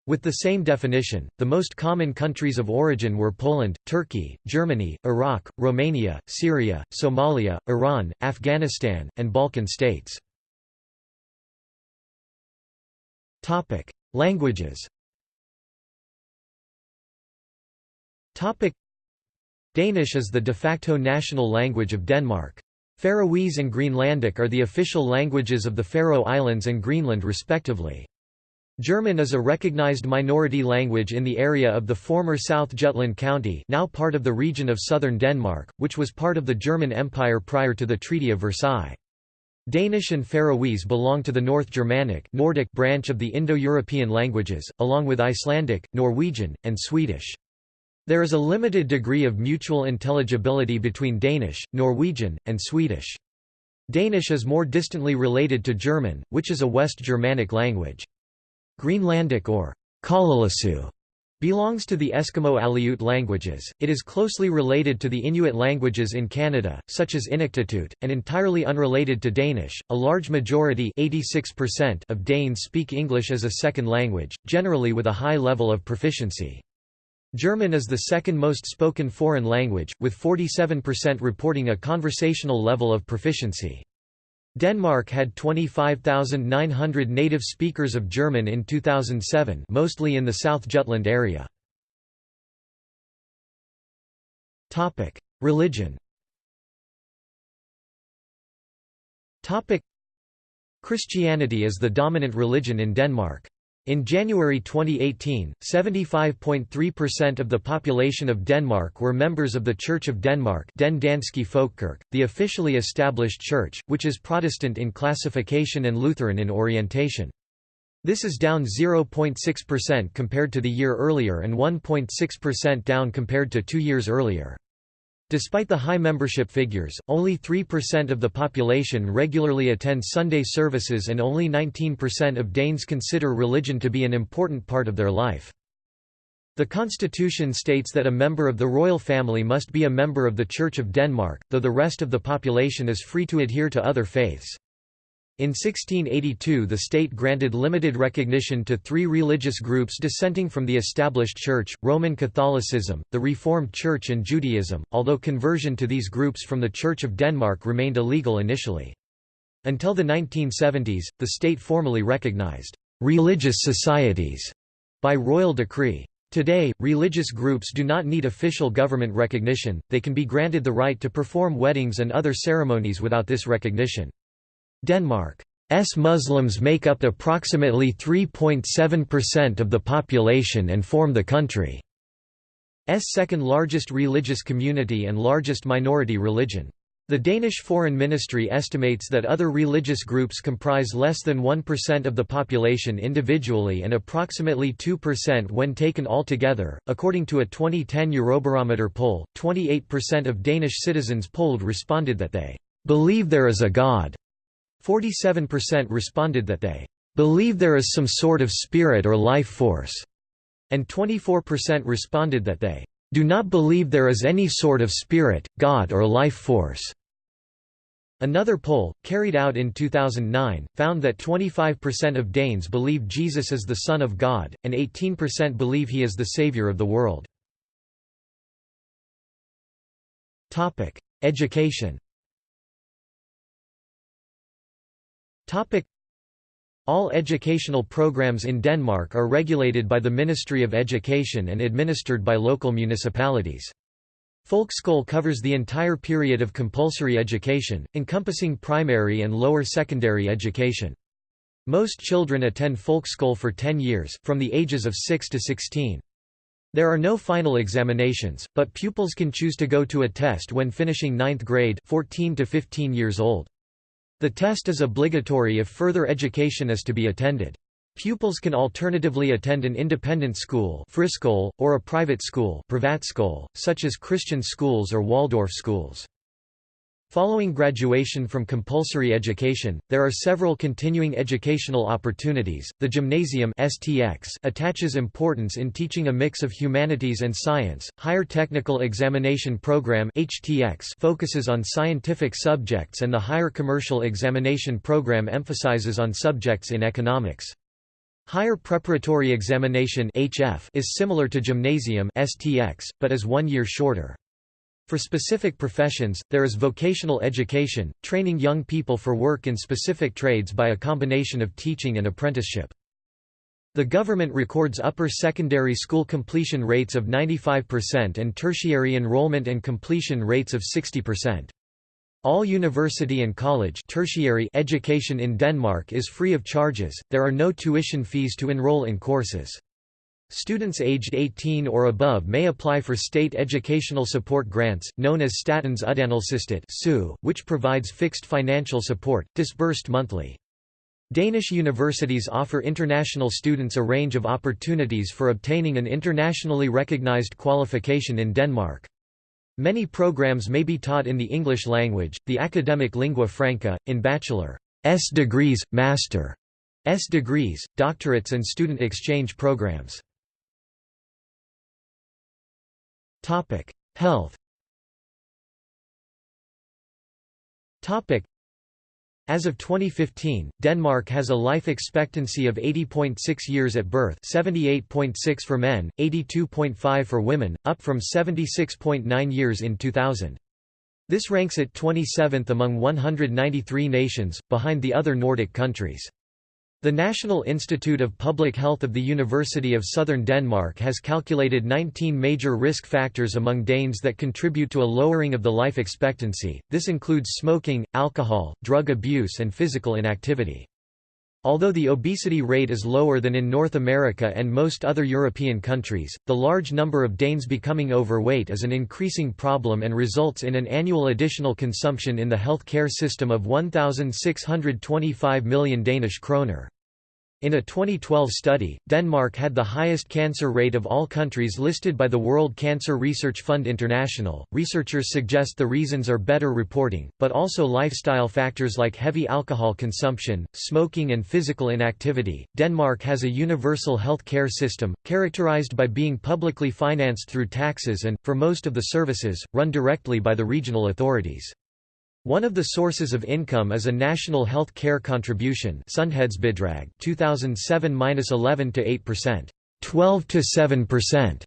[SPEAKER 1] With the same definition, the most common countries of origin were Poland, Turkey, Germany, Iraq, Romania, Syria, Somalia, Iran, Afghanistan, and Balkan states. Languages Danish is the de facto national language of Denmark. Faroese and Greenlandic are the official languages of the Faroe Islands and Greenland respectively. German is a recognized minority language in the area of the former South Jutland County now part of the region of southern Denmark, which was part of the German Empire prior to the Treaty of Versailles. Danish and Faroese belong to the North Germanic Nordic branch of the Indo-European languages, along with Icelandic, Norwegian, and Swedish. There is a limited degree of mutual intelligibility between Danish, Norwegian, and Swedish. Danish is more distantly related to German, which is a West Germanic language. Greenlandic or Kalaalleq belongs to the Eskimo Aleut languages. It is closely related to the Inuit languages in Canada, such as Inuktitut, and entirely unrelated to Danish. A large majority of Danes speak English as a second language, generally with a high level of proficiency. German is the second most spoken foreign language, with 47% reporting a conversational level of proficiency. Denmark had 25,900 native speakers of German in 2007 mostly in the South Jutland area. Religion Christianity is the dominant religion in Denmark. In January 2018, 75.3% of the population of Denmark were members of the Church of Denmark Den Danske the officially established church, which is Protestant in classification and Lutheran in orientation. This is down 0.6% compared to the year earlier and 1.6% down compared to two years earlier. Despite the high membership figures, only 3% of the population regularly attend Sunday services and only 19% of Danes consider religion to be an important part of their life. The constitution states that a member of the royal family must be a member of the Church of Denmark, though the rest of the population is free to adhere to other faiths. In 1682 the state granted limited recognition to three religious groups dissenting from the established Church, Roman Catholicism, the Reformed Church and Judaism, although conversion to these groups from the Church of Denmark remained illegal initially. Until the 1970s, the state formally recognized «religious societies» by royal decree. Today, religious groups do not need official government recognition, they can be granted the right to perform weddings and other ceremonies without this recognition. Denmark's Muslims make up approximately 3.7% of the population and form the country's second largest religious community and largest minority religion. The Danish Foreign Ministry estimates that other religious groups comprise less than 1% of the population individually and approximately 2% when taken altogether. According to a 2010 Eurobarometer poll, 28% of Danish citizens polled responded that they believe there is a God. 47% responded that they believe there is some sort of spirit or life force, and 24% responded that they do not believe there is any sort of spirit, God or life force. Another poll, carried out in 2009, found that 25% of Danes believe Jesus is the Son of God, and 18% believe he is the Savior of the world. Education All educational programs in Denmark are regulated by the Ministry of Education and administered by local municipalities. Folkeskole covers the entire period of compulsory education, encompassing primary and lower secondary education. Most children attend folkeskole for 10 years, from the ages of 6 to 16. There are no final examinations, but pupils can choose to go to a test when finishing ninth grade 14 to 15 years old. The test is obligatory if further education is to be attended. Pupils can alternatively attend an independent school or a private school such as Christian schools or Waldorf schools. Following graduation from compulsory education, there are several continuing educational opportunities. The gymnasium (STX) attaches importance in teaching a mix of humanities and science. Higher Technical Examination Program (HTX) focuses on scientific subjects and the Higher Commercial Examination Program emphasizes on subjects in economics. Higher Preparatory Examination (HF) is similar to gymnasium (STX) but is 1 year shorter. For specific professions, there is vocational education, training young people for work in specific trades by a combination of teaching and apprenticeship. The government records upper secondary school completion rates of 95% and tertiary enrollment and completion rates of 60%. All university and college tertiary education in Denmark is free of charges, there are no tuition fees to enroll in courses. Students aged 18 or above may apply for state educational support grants, known as Statens Uddannelsesstøtte which provides fixed financial support, disbursed monthly. Danish universities offer international students a range of opportunities for obtaining an internationally recognized qualification in Denmark. Many programs may be taught in the English language, the academic lingua franca, in bachelor's degrees, master's degrees, doctorates and student exchange programs. Health. As of 2015, Denmark has a life expectancy of 80.6 years at birth, 78.6 for men, 82.5 for women, up from 76.9 years in 2000. This ranks it 27th among 193 nations, behind the other Nordic countries. The National Institute of Public Health of the University of Southern Denmark has calculated 19 major risk factors among Danes that contribute to a lowering of the life expectancy, this includes smoking, alcohol, drug abuse and physical inactivity. Although the obesity rate is lower than in North America and most other European countries, the large number of Danes becoming overweight is an increasing problem and results in an annual additional consumption in the health care system of 1,625 million Danish kroner. In a 2012 study, Denmark had the highest cancer rate of all countries listed by the World Cancer Research Fund International. Researchers suggest the reasons are better reporting, but also lifestyle factors like heavy alcohol consumption, smoking, and physical inactivity. Denmark has a universal health care system, characterized by being publicly financed through taxes and, for most of the services, run directly by the regional authorities. One of the sources of income is a national health care contribution 2007-11 to 8%, 12 to 7%,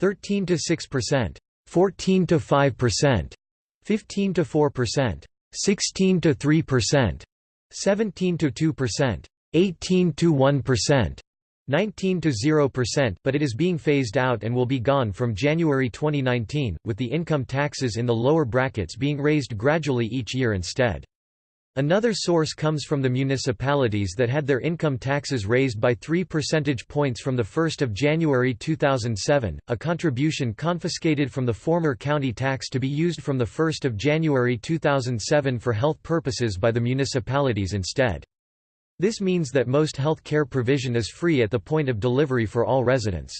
[SPEAKER 1] 13 to 6%, 14 to 5%, 15 to 4%, 16 to 3%, 17 to 2%, 18 to 1%, 19 to 0%, but it is being phased out and will be gone from January 2019, with the income taxes in the lower brackets being raised gradually each year instead. Another source comes from the municipalities that had their income taxes raised by 3 percentage points from 1 January 2007, a contribution confiscated from the former county tax to be used from 1 January 2007 for health purposes by the municipalities instead. This means that most health care provision is free at the point of delivery for all residents.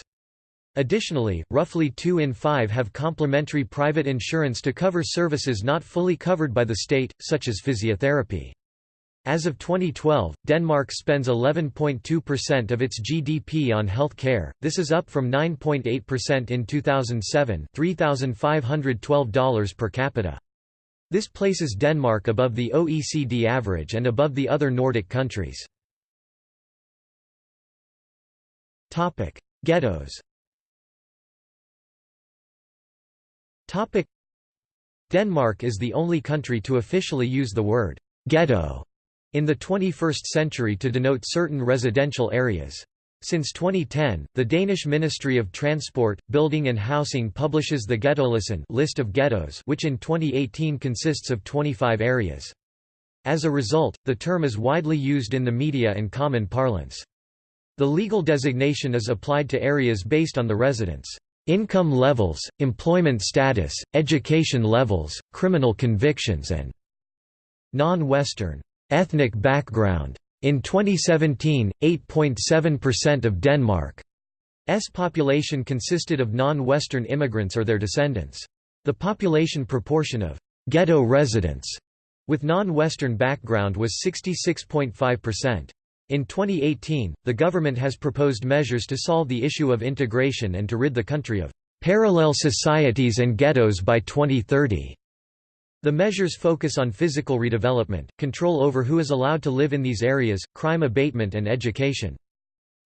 [SPEAKER 1] Additionally, roughly 2 in 5 have complementary private insurance to cover services not fully covered by the state, such as physiotherapy. As of 2012, Denmark spends 11.2% of its GDP on health care, this is up from 9.8% in 2007 $3,512 per capita. This places Denmark above the OECD average and above the other Nordic countries. Topic: Ghettos Denmark is the only country to officially use the word «ghetto» in the 21st century to denote certain residential areas. Since 2010, the Danish Ministry of Transport, Building and Housing publishes the Ghettolisten list of ghettos which in 2018 consists of 25 areas. As a result, the term is widely used in the media and common parlance. The legal designation is applied to areas based on the residents' income levels, employment status, education levels, criminal convictions and non-Western ethnic background. In 2017, 8.7% of Denmark's population consisted of non-Western immigrants or their descendants. The population proportion of ghetto residents with non-Western background was 66.5%. In 2018, the government has proposed measures to solve the issue of integration and to rid the country of parallel societies and ghettos by 2030. The measures focus on physical redevelopment, control over who is allowed to live in these areas, crime abatement and education.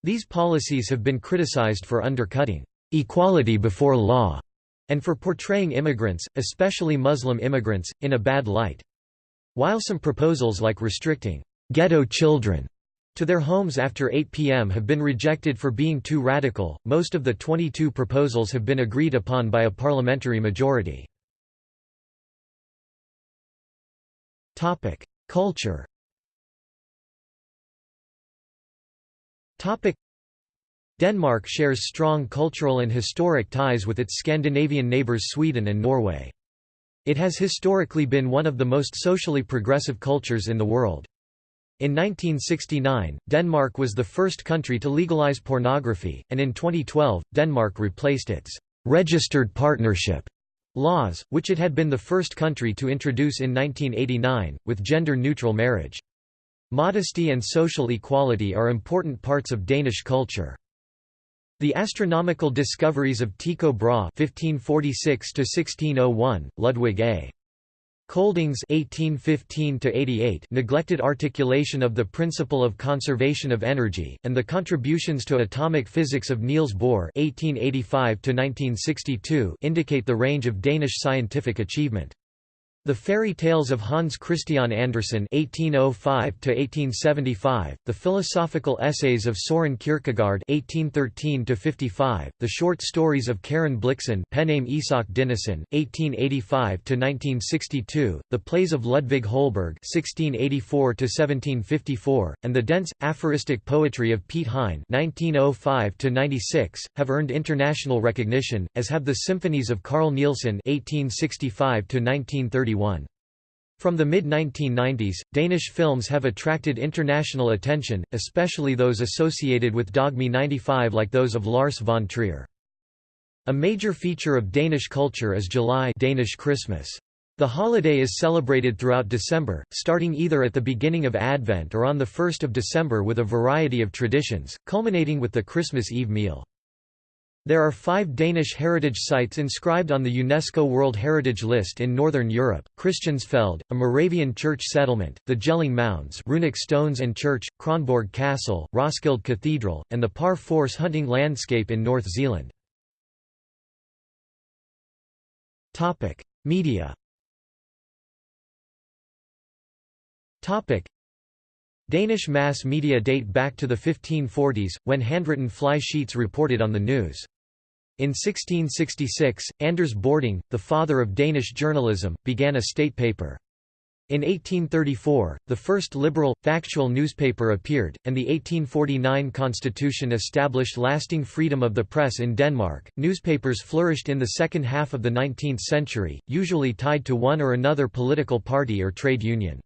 [SPEAKER 1] These policies have been criticized for undercutting equality before law and for portraying immigrants, especially Muslim immigrants, in a bad light. While some proposals like restricting ghetto children to their homes after 8 p.m. have been rejected for being too radical. Most of the 22 proposals have been agreed upon by a parliamentary majority. Topic: Culture. Topic: Denmark shares strong cultural and historic ties with its Scandinavian neighbors Sweden and Norway. It has historically been one of the most socially progressive cultures in the world. In 1969, Denmark was the first country to legalize pornography, and in 2012, Denmark replaced its registered partnership laws, which it had been the first country to introduce in 1989, with gender-neutral marriage. Modesty and social equality are important parts of Danish culture. The astronomical discoveries of Tycho Brahe (1546–1601), Ludwig A. Colding's 1815 neglected articulation of the principle of conservation of energy, and the contributions to atomic physics of Niels Bohr 1885 indicate the range of Danish scientific achievement. The Fairy Tales of Hans Christian Andersen (1805–1875), the philosophical essays of Soren Kierkegaard (1813–55), the short stories of Karen Blixen, pen name Isak Dinesen (1885–1962), the plays of Ludvig Holberg (1684–1754), and the dense aphoristic poetry of Piet Hein (1905–96) have earned international recognition, as have the symphonies of Carl Nielsen (1865–1931). From the mid-1990s, Danish films have attracted international attention, especially those associated with Dogme 95 like those of Lars von Trier. A major feature of Danish culture is jul Danish Christmas. The holiday is celebrated throughout December, starting either at the beginning of Advent or on 1 December with a variety of traditions, culminating with the Christmas Eve meal. There are five Danish heritage sites inscribed on the UNESCO World Heritage List in Northern Europe, Christiansfeld, a Moravian church settlement, the Jelling Mounds runic stones and church, Kronborg Castle, Roskilde Cathedral, and the Par Force hunting landscape in North Zealand. Media Danish mass media date back to the 1540s, when handwritten fly sheets reported on the news. In 1666, Anders Bording, the father of Danish journalism, began a state paper. In 1834, the first liberal, factual newspaper appeared, and the 1849 constitution established lasting freedom of the press in Denmark. Newspapers flourished in the second half of the 19th century, usually tied to one or another political party or trade union.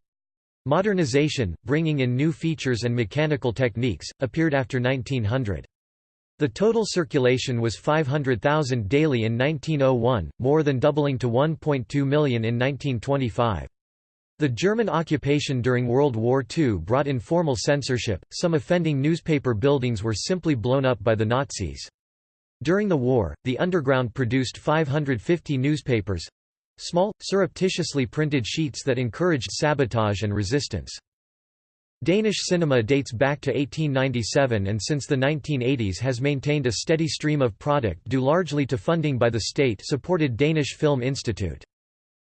[SPEAKER 1] Modernization, bringing in new features and mechanical techniques, appeared after 1900. The total circulation was 500,000 daily in 1901, more than doubling to 1.2 million in 1925. The German occupation during World War II brought informal censorship, some offending newspaper buildings were simply blown up by the Nazis. During the war, the underground produced 550 newspapers—small, surreptitiously printed sheets that encouraged sabotage and resistance. Danish cinema dates back to 1897 and since the 1980s has maintained a steady stream of product due largely to funding by the state-supported Danish Film Institute.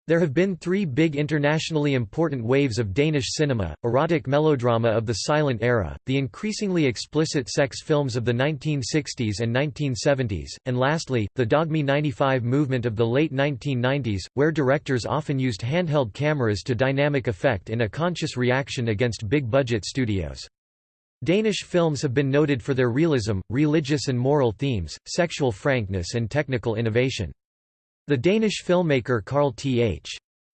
[SPEAKER 1] There have been three big internationally important waves of Danish cinema, erotic melodrama of the silent era, the increasingly explicit sex films of the 1960s and 1970s, and lastly, the Dogme 95 movement of the late 1990s, where directors often used handheld cameras to dynamic effect in a conscious reaction against big-budget studios. Danish films have been noted for their realism, religious and moral themes, sexual frankness and technical innovation. The Danish filmmaker Carl Th.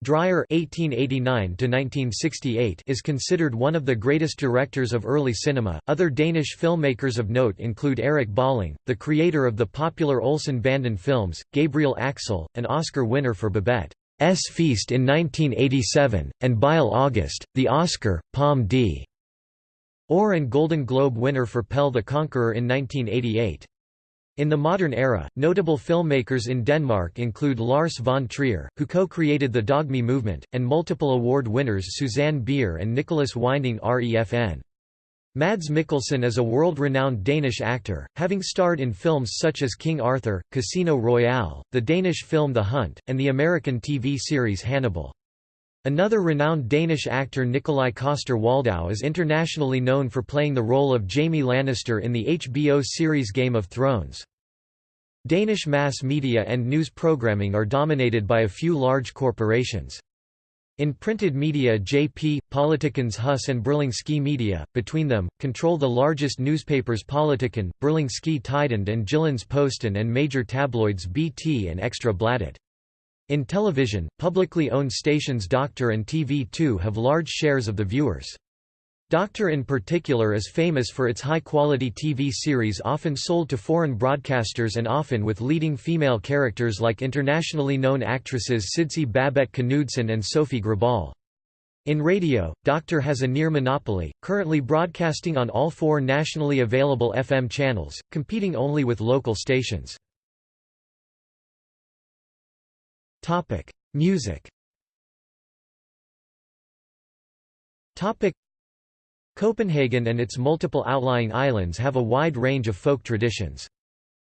[SPEAKER 1] Dreyer (1889–1968) is considered one of the greatest directors of early cinema. Other Danish filmmakers of note include Erik Balling, the creator of the popular Olsen Banden films, Gabriel Axel, an Oscar winner for Babette's Feast in 1987, and Bille August, the Oscar, Palme d'Or and Golden Globe winner for Pelle the Conqueror in 1988. In the modern era, notable filmmakers in Denmark include Lars von Trier, who co-created the Dogme movement, and multiple award winners Susanne Bier and Nicolas Winding Refn. Mads Mikkelsen is a world-renowned Danish actor, having starred in films such as King Arthur, Casino Royale, the Danish film The Hunt, and the American TV series Hannibal. Another renowned Danish actor Nikolaj Coster-Waldau is internationally known for playing the role of Jaime Lannister in the HBO series Game of Thrones. Danish mass media and news programming are dominated by a few large corporations. In printed media JP, Politikens Hus and Berlingske Media, between them, control the largest newspapers Politiken, Berlingske Tidende and Jyllands Posten and major tabloids BT and Extra Bladet. In television, publicly owned stations Doctor and TV2 have large shares of the viewers. Doctor in particular is famous for its high-quality TV series often sold to foreign broadcasters and often with leading female characters like internationally known actresses Sidse Babette Knudsen and Sophie Gråbøl. In radio, Doctor has a near monopoly, currently broadcasting on all four nationally available FM channels, competing only with local stations. Topic: Music. Topic: Copenhagen and its multiple outlying islands have a wide range of folk traditions.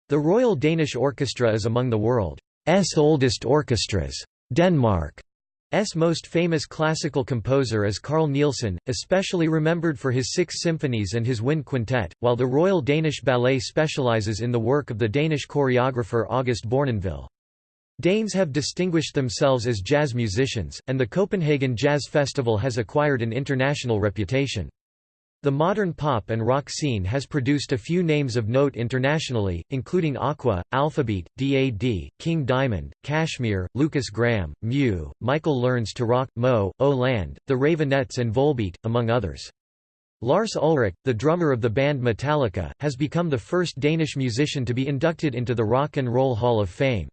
[SPEAKER 1] The Royal Danish Orchestra is among the world's oldest orchestras. Denmark's most famous classical composer is Carl Nielsen, especially remembered for his six symphonies and his wind quintet, while the Royal Danish Ballet specializes in the work of the Danish choreographer August Bournonville. Danes have distinguished themselves as jazz musicians, and the Copenhagen Jazz Festival has acquired an international reputation. The modern pop and rock scene has produced a few names of note internationally, including Aqua, Alphabeat, DAD, King Diamond, Kashmir, Lukas Graham, Mew, Michael Learns to Rock, MØ, O Land, The Raveonettes and Volbeat, among others. Lars Ulrich, the drummer of the band Metallica, has become the first Danish musician to be inducted into the Rock and Roll Hall of Fame.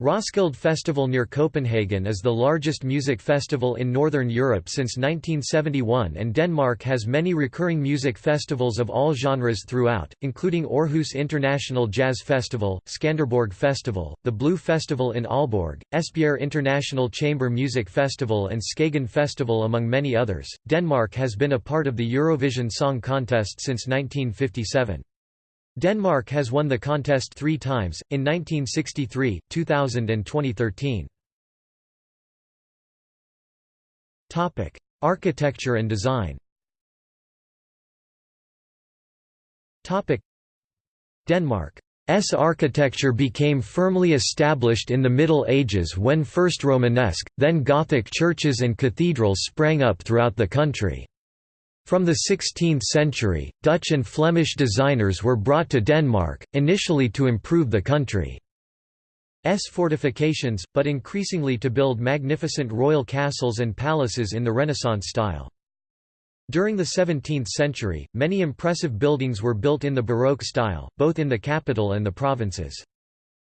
[SPEAKER 1] Roskilde Festival near Copenhagen is the largest music festival in Northern Europe since 1971 and Denmark has many recurring music festivals of all genres throughout, including Aarhus International Jazz Festival, Skanderborg Festival, the Blue Festival in Aalborg, Esbjerg International Chamber Music Festival and Skagen Festival among many others. Denmark has been a part of the Eurovision Song Contest since 1957. Denmark has won the contest three times, in 1963, 2000 and 2013. Architecture and design Denmark's architecture became firmly established in the Middle Ages when first Romanesque, then Gothic churches and cathedrals sprang up throughout the country. From the 16th century, Dutch and Flemish designers were brought to Denmark, initially to improve the country's fortifications, but increasingly to build magnificent royal castles and palaces in the Renaissance style. During the 17th century, many impressive buildings were built in the Baroque style, both in the capital and the provinces.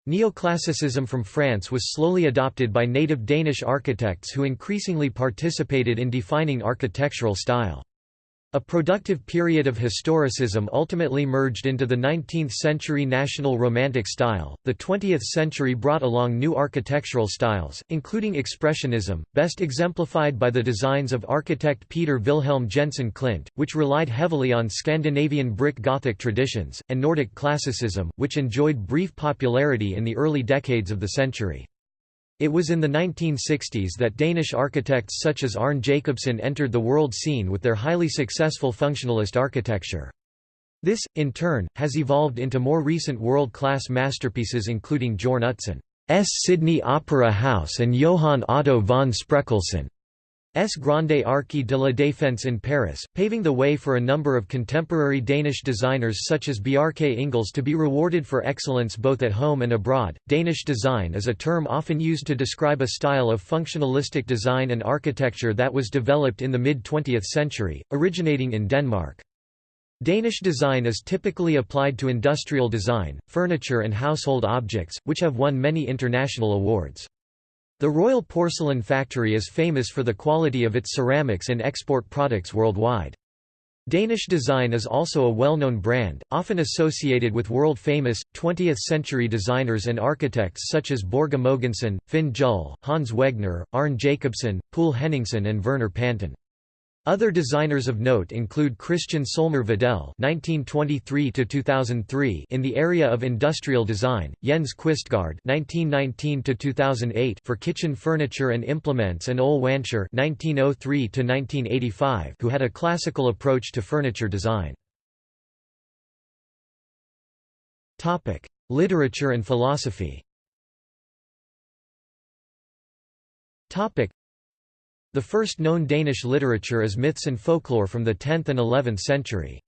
[SPEAKER 1] Neoclassicism from France was slowly adopted by native Danish architects who increasingly participated in defining architectural style. A productive period of historicism ultimately merged into the 19th-century National Romantic style. The 20th century brought along new architectural styles, including Expressionism, best exemplified by the designs of architect Peder Vilhelm Jensen Klint, which relied heavily on Scandinavian brick Gothic traditions, and Nordic Classicism, which enjoyed brief popularity in the early decades of the century. It was in the 1960s that Danish architects such as Arne Jacobsen entered the world scene with their highly successful functionalist architecture. This, in turn, has evolved into more recent world-class masterpieces including Jørn Utzon's Sydney Opera House and Johann Otto von Spreckelsen. S. Grande Arche de la Défense in Paris, paving the way for a number of contemporary Danish designers such as Bjarke Ingels to be rewarded for excellence both at home and abroad. Danish design is a term often used to describe a style of functionalistic design and architecture that was developed in the mid 20th century, originating in Denmark. Danish design is typically applied to industrial design, furniture and household objects, which have won many international awards. The Royal Porcelain Factory is famous for the quality of its ceramics and export products worldwide. Danish design is also a well-known brand, often associated with world-famous, 20th-century designers and architects such as Børge Mogensen, Finn Juhl, Hans Wegner, Arne Jacobsen, Poul Henningsen and Werner Panton. Other designers of note include Kristian Solmer Vedel (1923–2003) in the area of industrial design, Jens Quistgaard (1919–2008) for kitchen furniture and implements, and Ole Wanscher (1903–1985), who had a classical approach to furniture design. Topic: Literature and philosophy. Topic. The first known Danish literature is myths and folklore from the 10th and 11th century.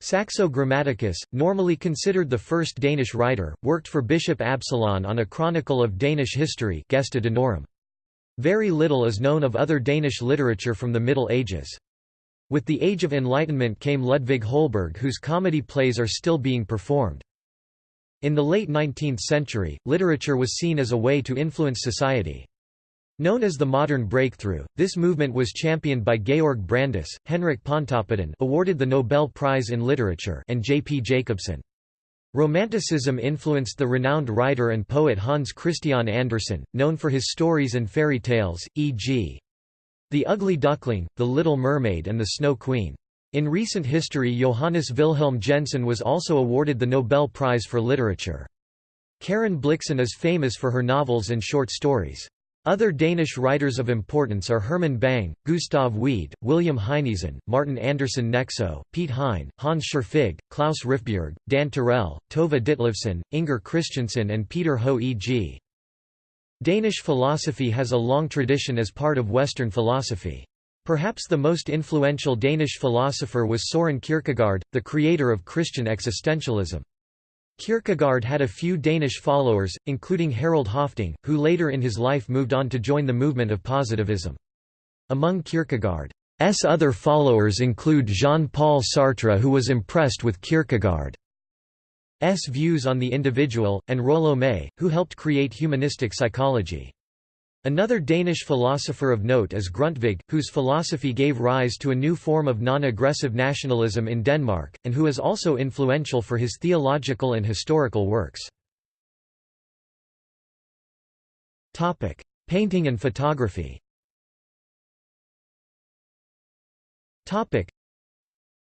[SPEAKER 1] Saxo Grammaticus, normally considered the first Danish writer, worked for Bishop Absalon on a chronicle of Danish history. Very little is known of other Danish literature from the Middle Ages. With the Age of Enlightenment came Ludvig Holberg whose comedy plays are still being performed. In the late 19th century, literature was seen as a way to influence society. Known as the Modern Breakthrough, this movement was championed by Georg Brandes, Henrik Pontoppidan awarded the Nobel Prize in Literature and J. P. Jacobsen. Romanticism influenced the renowned writer and poet Hans Christian Andersen, known for his stories and fairy tales, e.g. The Ugly Duckling, The Little Mermaid and The Snow Queen. In recent history Johannes Wilhelm Jensen was also awarded the Nobel Prize for Literature. Karen Blixen is famous for her novels and short stories. Other Danish writers of importance are Herman Bang, Gustav Wied, William Heinesen, Martin Andersen Nexø, Piet Hein, Hans Scherfig, Klaus Rifbjerg, Dan Turèll, Tove Ditlevsen, Inger Christensen and Peter Høeg Danish philosophy has a long tradition as part of Western philosophy. Perhaps the most influential Danish philosopher was Søren Kierkegaard, the creator of Christian existentialism. Kierkegaard had a few Danish followers, including Harald Høffding, who later in his life moved on to join the movement of positivism. Among Kierkegaard's other followers include Jean-Paul Sartre who was impressed with Kierkegaard's views on the individual, and Rollo May, who helped create humanistic psychology. Another Danish philosopher of note is Grundtvig, whose philosophy gave rise to a new form of non-aggressive nationalism in Denmark, and who is also influential for his theological and historical works. Painting and photography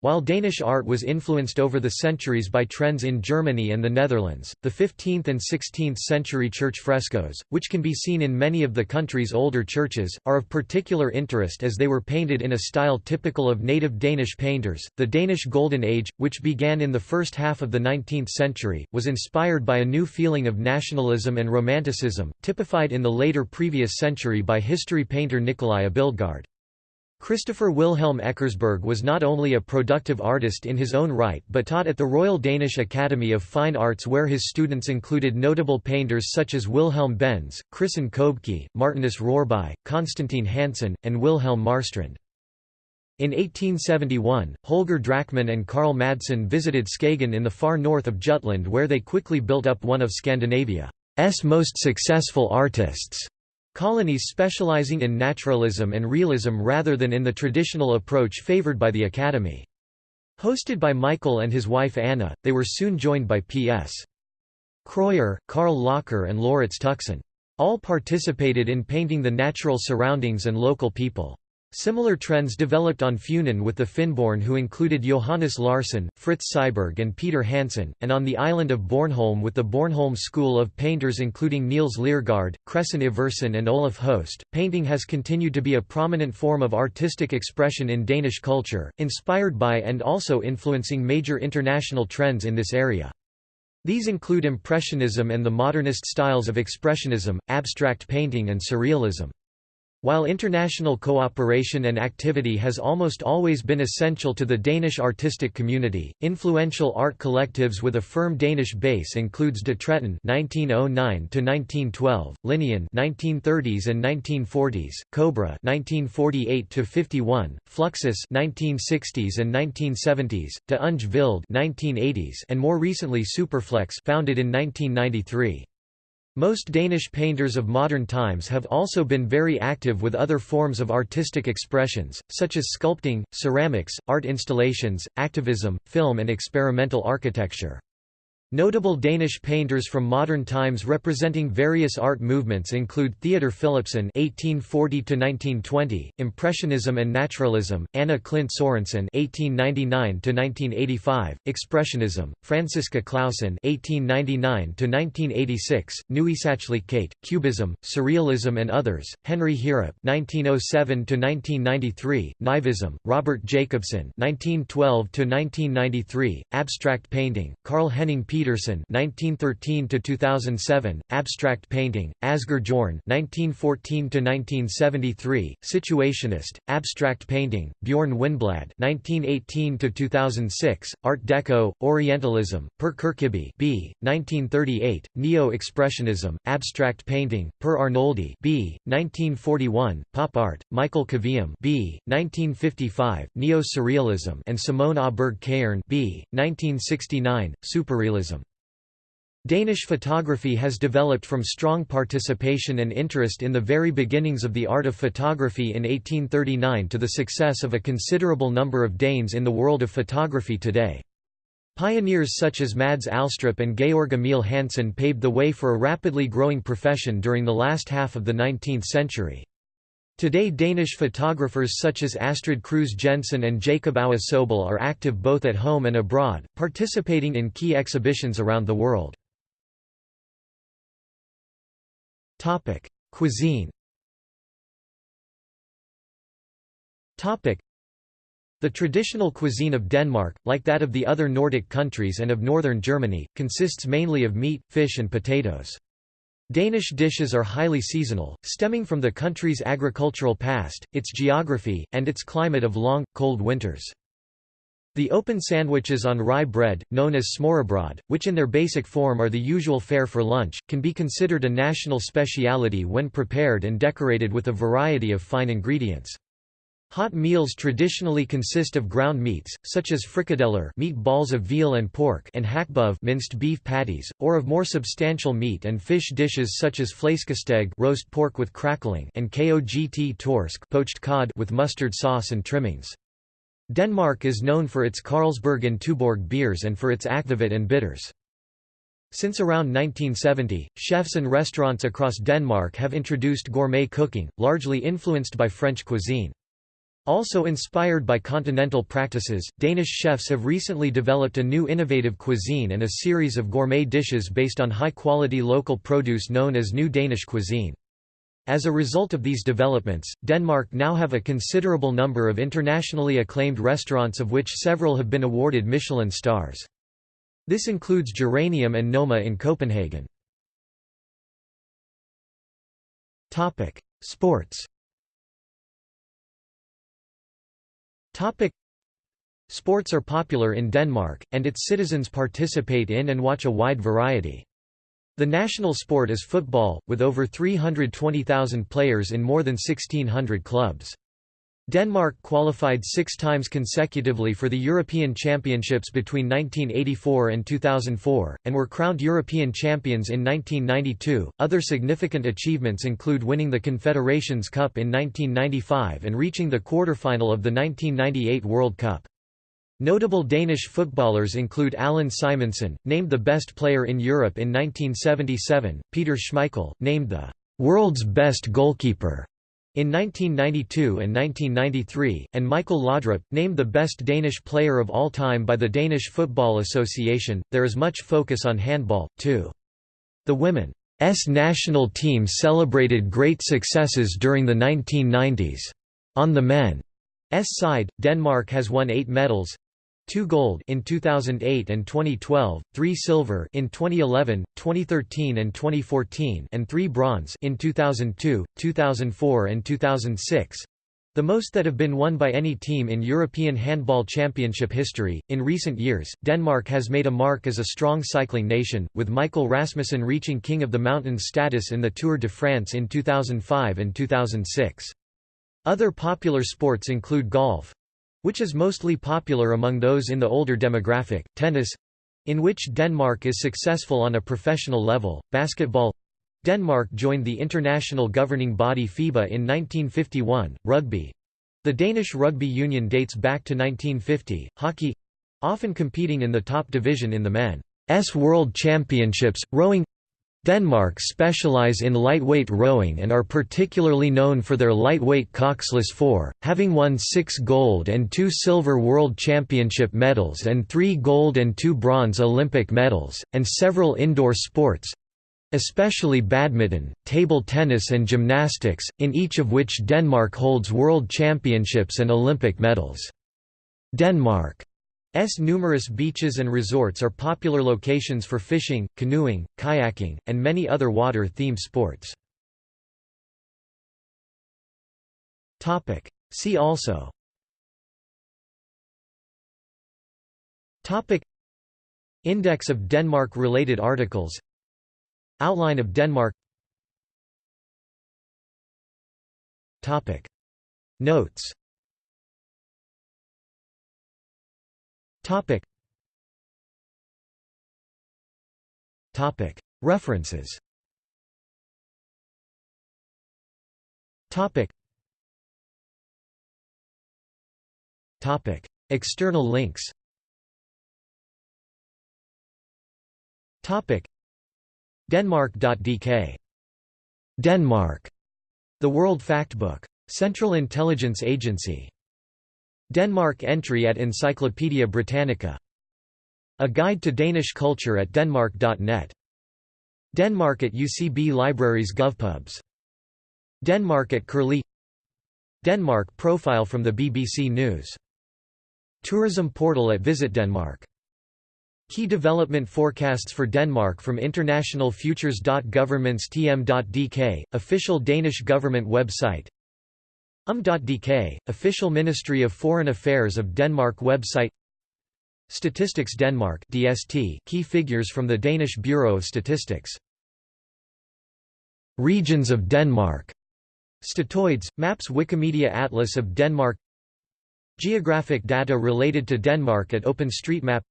[SPEAKER 1] while Danish art was influenced over the centuries by trends in Germany and the Netherlands, the 15th and 16th century church frescoes, which can be seen in many of the country's older churches, are of particular interest as they were painted in a style typical of native Danish painters. The Danish Golden Age, which began in the first half of the 19th century, was inspired by a new feeling of nationalism and romanticism, typified in the later previous century by history painter Nicolai Abildgaard. Christoffer Wilhelm Eckersberg was not only a productive artist in his own right but taught at the Royal Danish Academy of Fine Arts where his students included notable painters such as Wilhelm Bendz, Christen Købke, Martinus Rørbye, Constantin Hansen, and Wilhelm Marstrand. In 1871, Holger Drachmann and Carl Madsen visited Skagen in the far north of Jutland where they quickly built up one of Scandinavia's most successful artists. Colonies specializing in naturalism and realism rather than in the traditional approach favored by the Academy. Hosted by Michael and his wife Anna, they were soon joined by P.S. Krøyer, Carl Locher and Laurits Tuxen. All participated in painting the natural surroundings and local people. Similar trends developed on Funen with the Fynboerne who included Johannes Larsen, Fritz Syberg and Peter Hansen, and on the island of Bornholm with the Bornholm School of Painters including Niels Lergaard, Kræsten Iversen and Oluf Høst. Painting has continued to be a prominent form of artistic expression in Danish culture, inspired by and also influencing major international trends in this area. These include Impressionism and the modernist styles of Expressionism, abstract painting and Surrealism. While international cooperation and activity has almost always been essential to the Danish artistic community, influential art collectives with a firm Danish base includes De Tretten (1909–1912), Linien (1930s and 1940s), Cobra (1948–51), Fluxus (1960s and 1970s), De Unge Vilde (1980s), and more recently Superflex, founded in 1993. Most Danish painters of modern times have also been very active with other forms of artistic expressions, such as sculpting, ceramics, art installations, activism, film and experimental architecture. Notable Danish painters from modern times representing various art movements include Theodor Philipsen (1840–1920), Impressionism and Naturalism; Anna Klindt Sørensen (1899–1985), Expressionism; Franziska Clausen (1899–1986), kate Cubism, Surrealism, and others; Henry Heerup (1907–1993), Naivism; Robert Jacobsen (1912–1993), Abstract painting; Carl Henning Peter Petersen (1913–2007), Abstract Painting; Asger Jorn (1914–1973), Situationist; Abstract Painting; Bjørn Wiinblad (1918–2006), Art Deco; Orientalism; Per Kirkeby (b. 1938), Neo-Expressionism; Abstract Painting; Per Arnoldi (b. 1941), Pop Art; Michael Kvium (b. 1955), Neo-Surrealism; and Simone Aaberg Kærn (b. 1969), Superrealism. Danish photography has developed from strong participation and interest in the very beginnings of the art of photography in 1839 to the success of a considerable number of Danes in the world of photography today. Pioneers such as Mads Alstrup and Georg Emil Hansen paved the way for a rapidly growing profession during the last half of the 19th century. Today Danish photographers such as Astrid Kruse Jensen and Jacob Aue Sobel are active both at home and abroad, participating in key exhibitions around the world. Topic: Cuisine. Topic: The traditional cuisine of Denmark, like that of the other Nordic countries and of northern Germany, consists mainly of meat, fish and potatoes. Danish dishes are highly seasonal, stemming from the country's agricultural past, its geography, and its climate of long, cold winters. The open sandwiches on rye bread, known as smørrebrød, which in their basic form are the usual fare for lunch, can be considered a national speciality when prepared and decorated with a variety of fine ingredients. Hot meals traditionally consist of ground meats, such as frikadeller meat balls of veal and pork and hakkebøf minced beef patties, or of more substantial meat and fish dishes such as flæskesteg roast pork with crackling and kogt torsk poached cod with mustard sauce and trimmings. Denmark is known for its Carlsberg and Tuborg beers and for its akvavit and bitters. Since around 1970, chefs and restaurants across Denmark have introduced gourmet cooking, largely influenced by French cuisine. Also inspired by continental practices, Danish chefs have recently developed a new innovative cuisine and a series of gourmet dishes based on high-quality local produce known as New Danish cuisine. As a result of these developments, Denmark now have a considerable number of internationally acclaimed restaurants of which several have been awarded Michelin stars. This includes Geranium and Noma in Copenhagen. Sports Sports are popular in Denmark, and its citizens participate in and watch a wide variety. The national sport is football, with over 320,000 players in more than 1,600 clubs. Denmark qualified six times consecutively for the European Championships between 1984 and 2004, and were crowned European champions in 1992. Other significant achievements include winning the Confederations Cup in 1995 and reaching the quarterfinal of the 1998 World Cup. Notable Danish footballers include Allan Simonsen, named the best player in Europe in 1977, Peter Schmeichel, named the world's best goalkeeper In 1992 and 1993, and Michael Laudrup, named the best Danish player of all time by the Danish Football Association, there is much focus on handball, too. The women's national team celebrated great successes during the 1990s. On the men's side, Denmark has won eight medals, 2 gold in 2008 and 2012, 3 silver in 2011, 2013 and 2014 and 3 bronze in 2002, 2004 and 2006. The most that have been won by any team in European Handball Championship history. In recent years, Denmark has made a mark as a strong cycling nation, with Michael Rasmussen reaching King of the Mountains status in the Tour de France in 2005 and 2006. Other popular sports include golf, which is mostly popular among those in the older demographic, tennis in which Denmark is successful on a professional level, basketball. Denmark joined the international governing body FIBA in 1951, rugby. The Danish Rugby Union dates back to 1950, hockey often competing in the top division in the men's World Championships, rowing Denmark specialize in lightweight rowing and are particularly known for their lightweight coxless four, having won six gold and two silver World Championship medals and three gold and two bronze Olympic medals, and several indoor sports—especially badminton, table tennis and gymnastics, in each of which Denmark holds world championships and Olympic medals. Denmark S. Numerous beaches and resorts are popular locations for fishing, canoeing, kayaking, and many other water-themed sports. See also. Topic. Index of Denmark-related articles. Outline of Denmark. Topic. Notes Topic. Topic. References. Topic. Topic. External links. Topic. Denmark.dk. Denmark. The World Factbook. Central Intelligence Agency. Denmark entry at Encyclopædia Britannica. A Guide to Danish Culture at denmark.net Denmark at UCB Libraries GovPubs. Denmark at Curlie. Denmark profile from the BBC News. Tourism portal at Visit Denmark. Key development forecasts for Denmark from internationalfutures.governmentstm.dk, official Danish government website um.dk, official Ministry of Foreign Affairs of Denmark website Statistics Denmark DST, key figures from the Danish Bureau of Statistics. Regions of Denmark. Statoids, maps Wikimedia Atlas of Denmark. Geographic data related to Denmark at OpenStreetMap.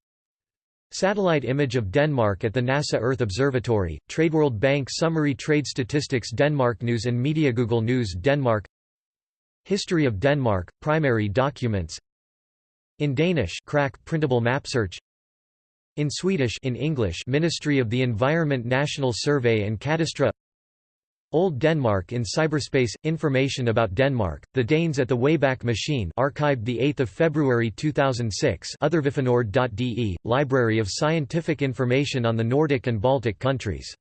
[SPEAKER 1] Satellite image of Denmark at the NASA Earth Observatory, TradeWorld Bank Summary Trade Statistics Denmark News and Media Google News Denmark History of Denmark, primary documents. In Danish Krak printable map search. In Swedish in English Ministry of the Environment National Survey and Cadastre. Old Denmark in cyberspace information about Denmark the Danes at the Wayback Machine archived the 8th of February 2006 othervifinord.de Library of Scientific Information on the Nordic and Baltic countries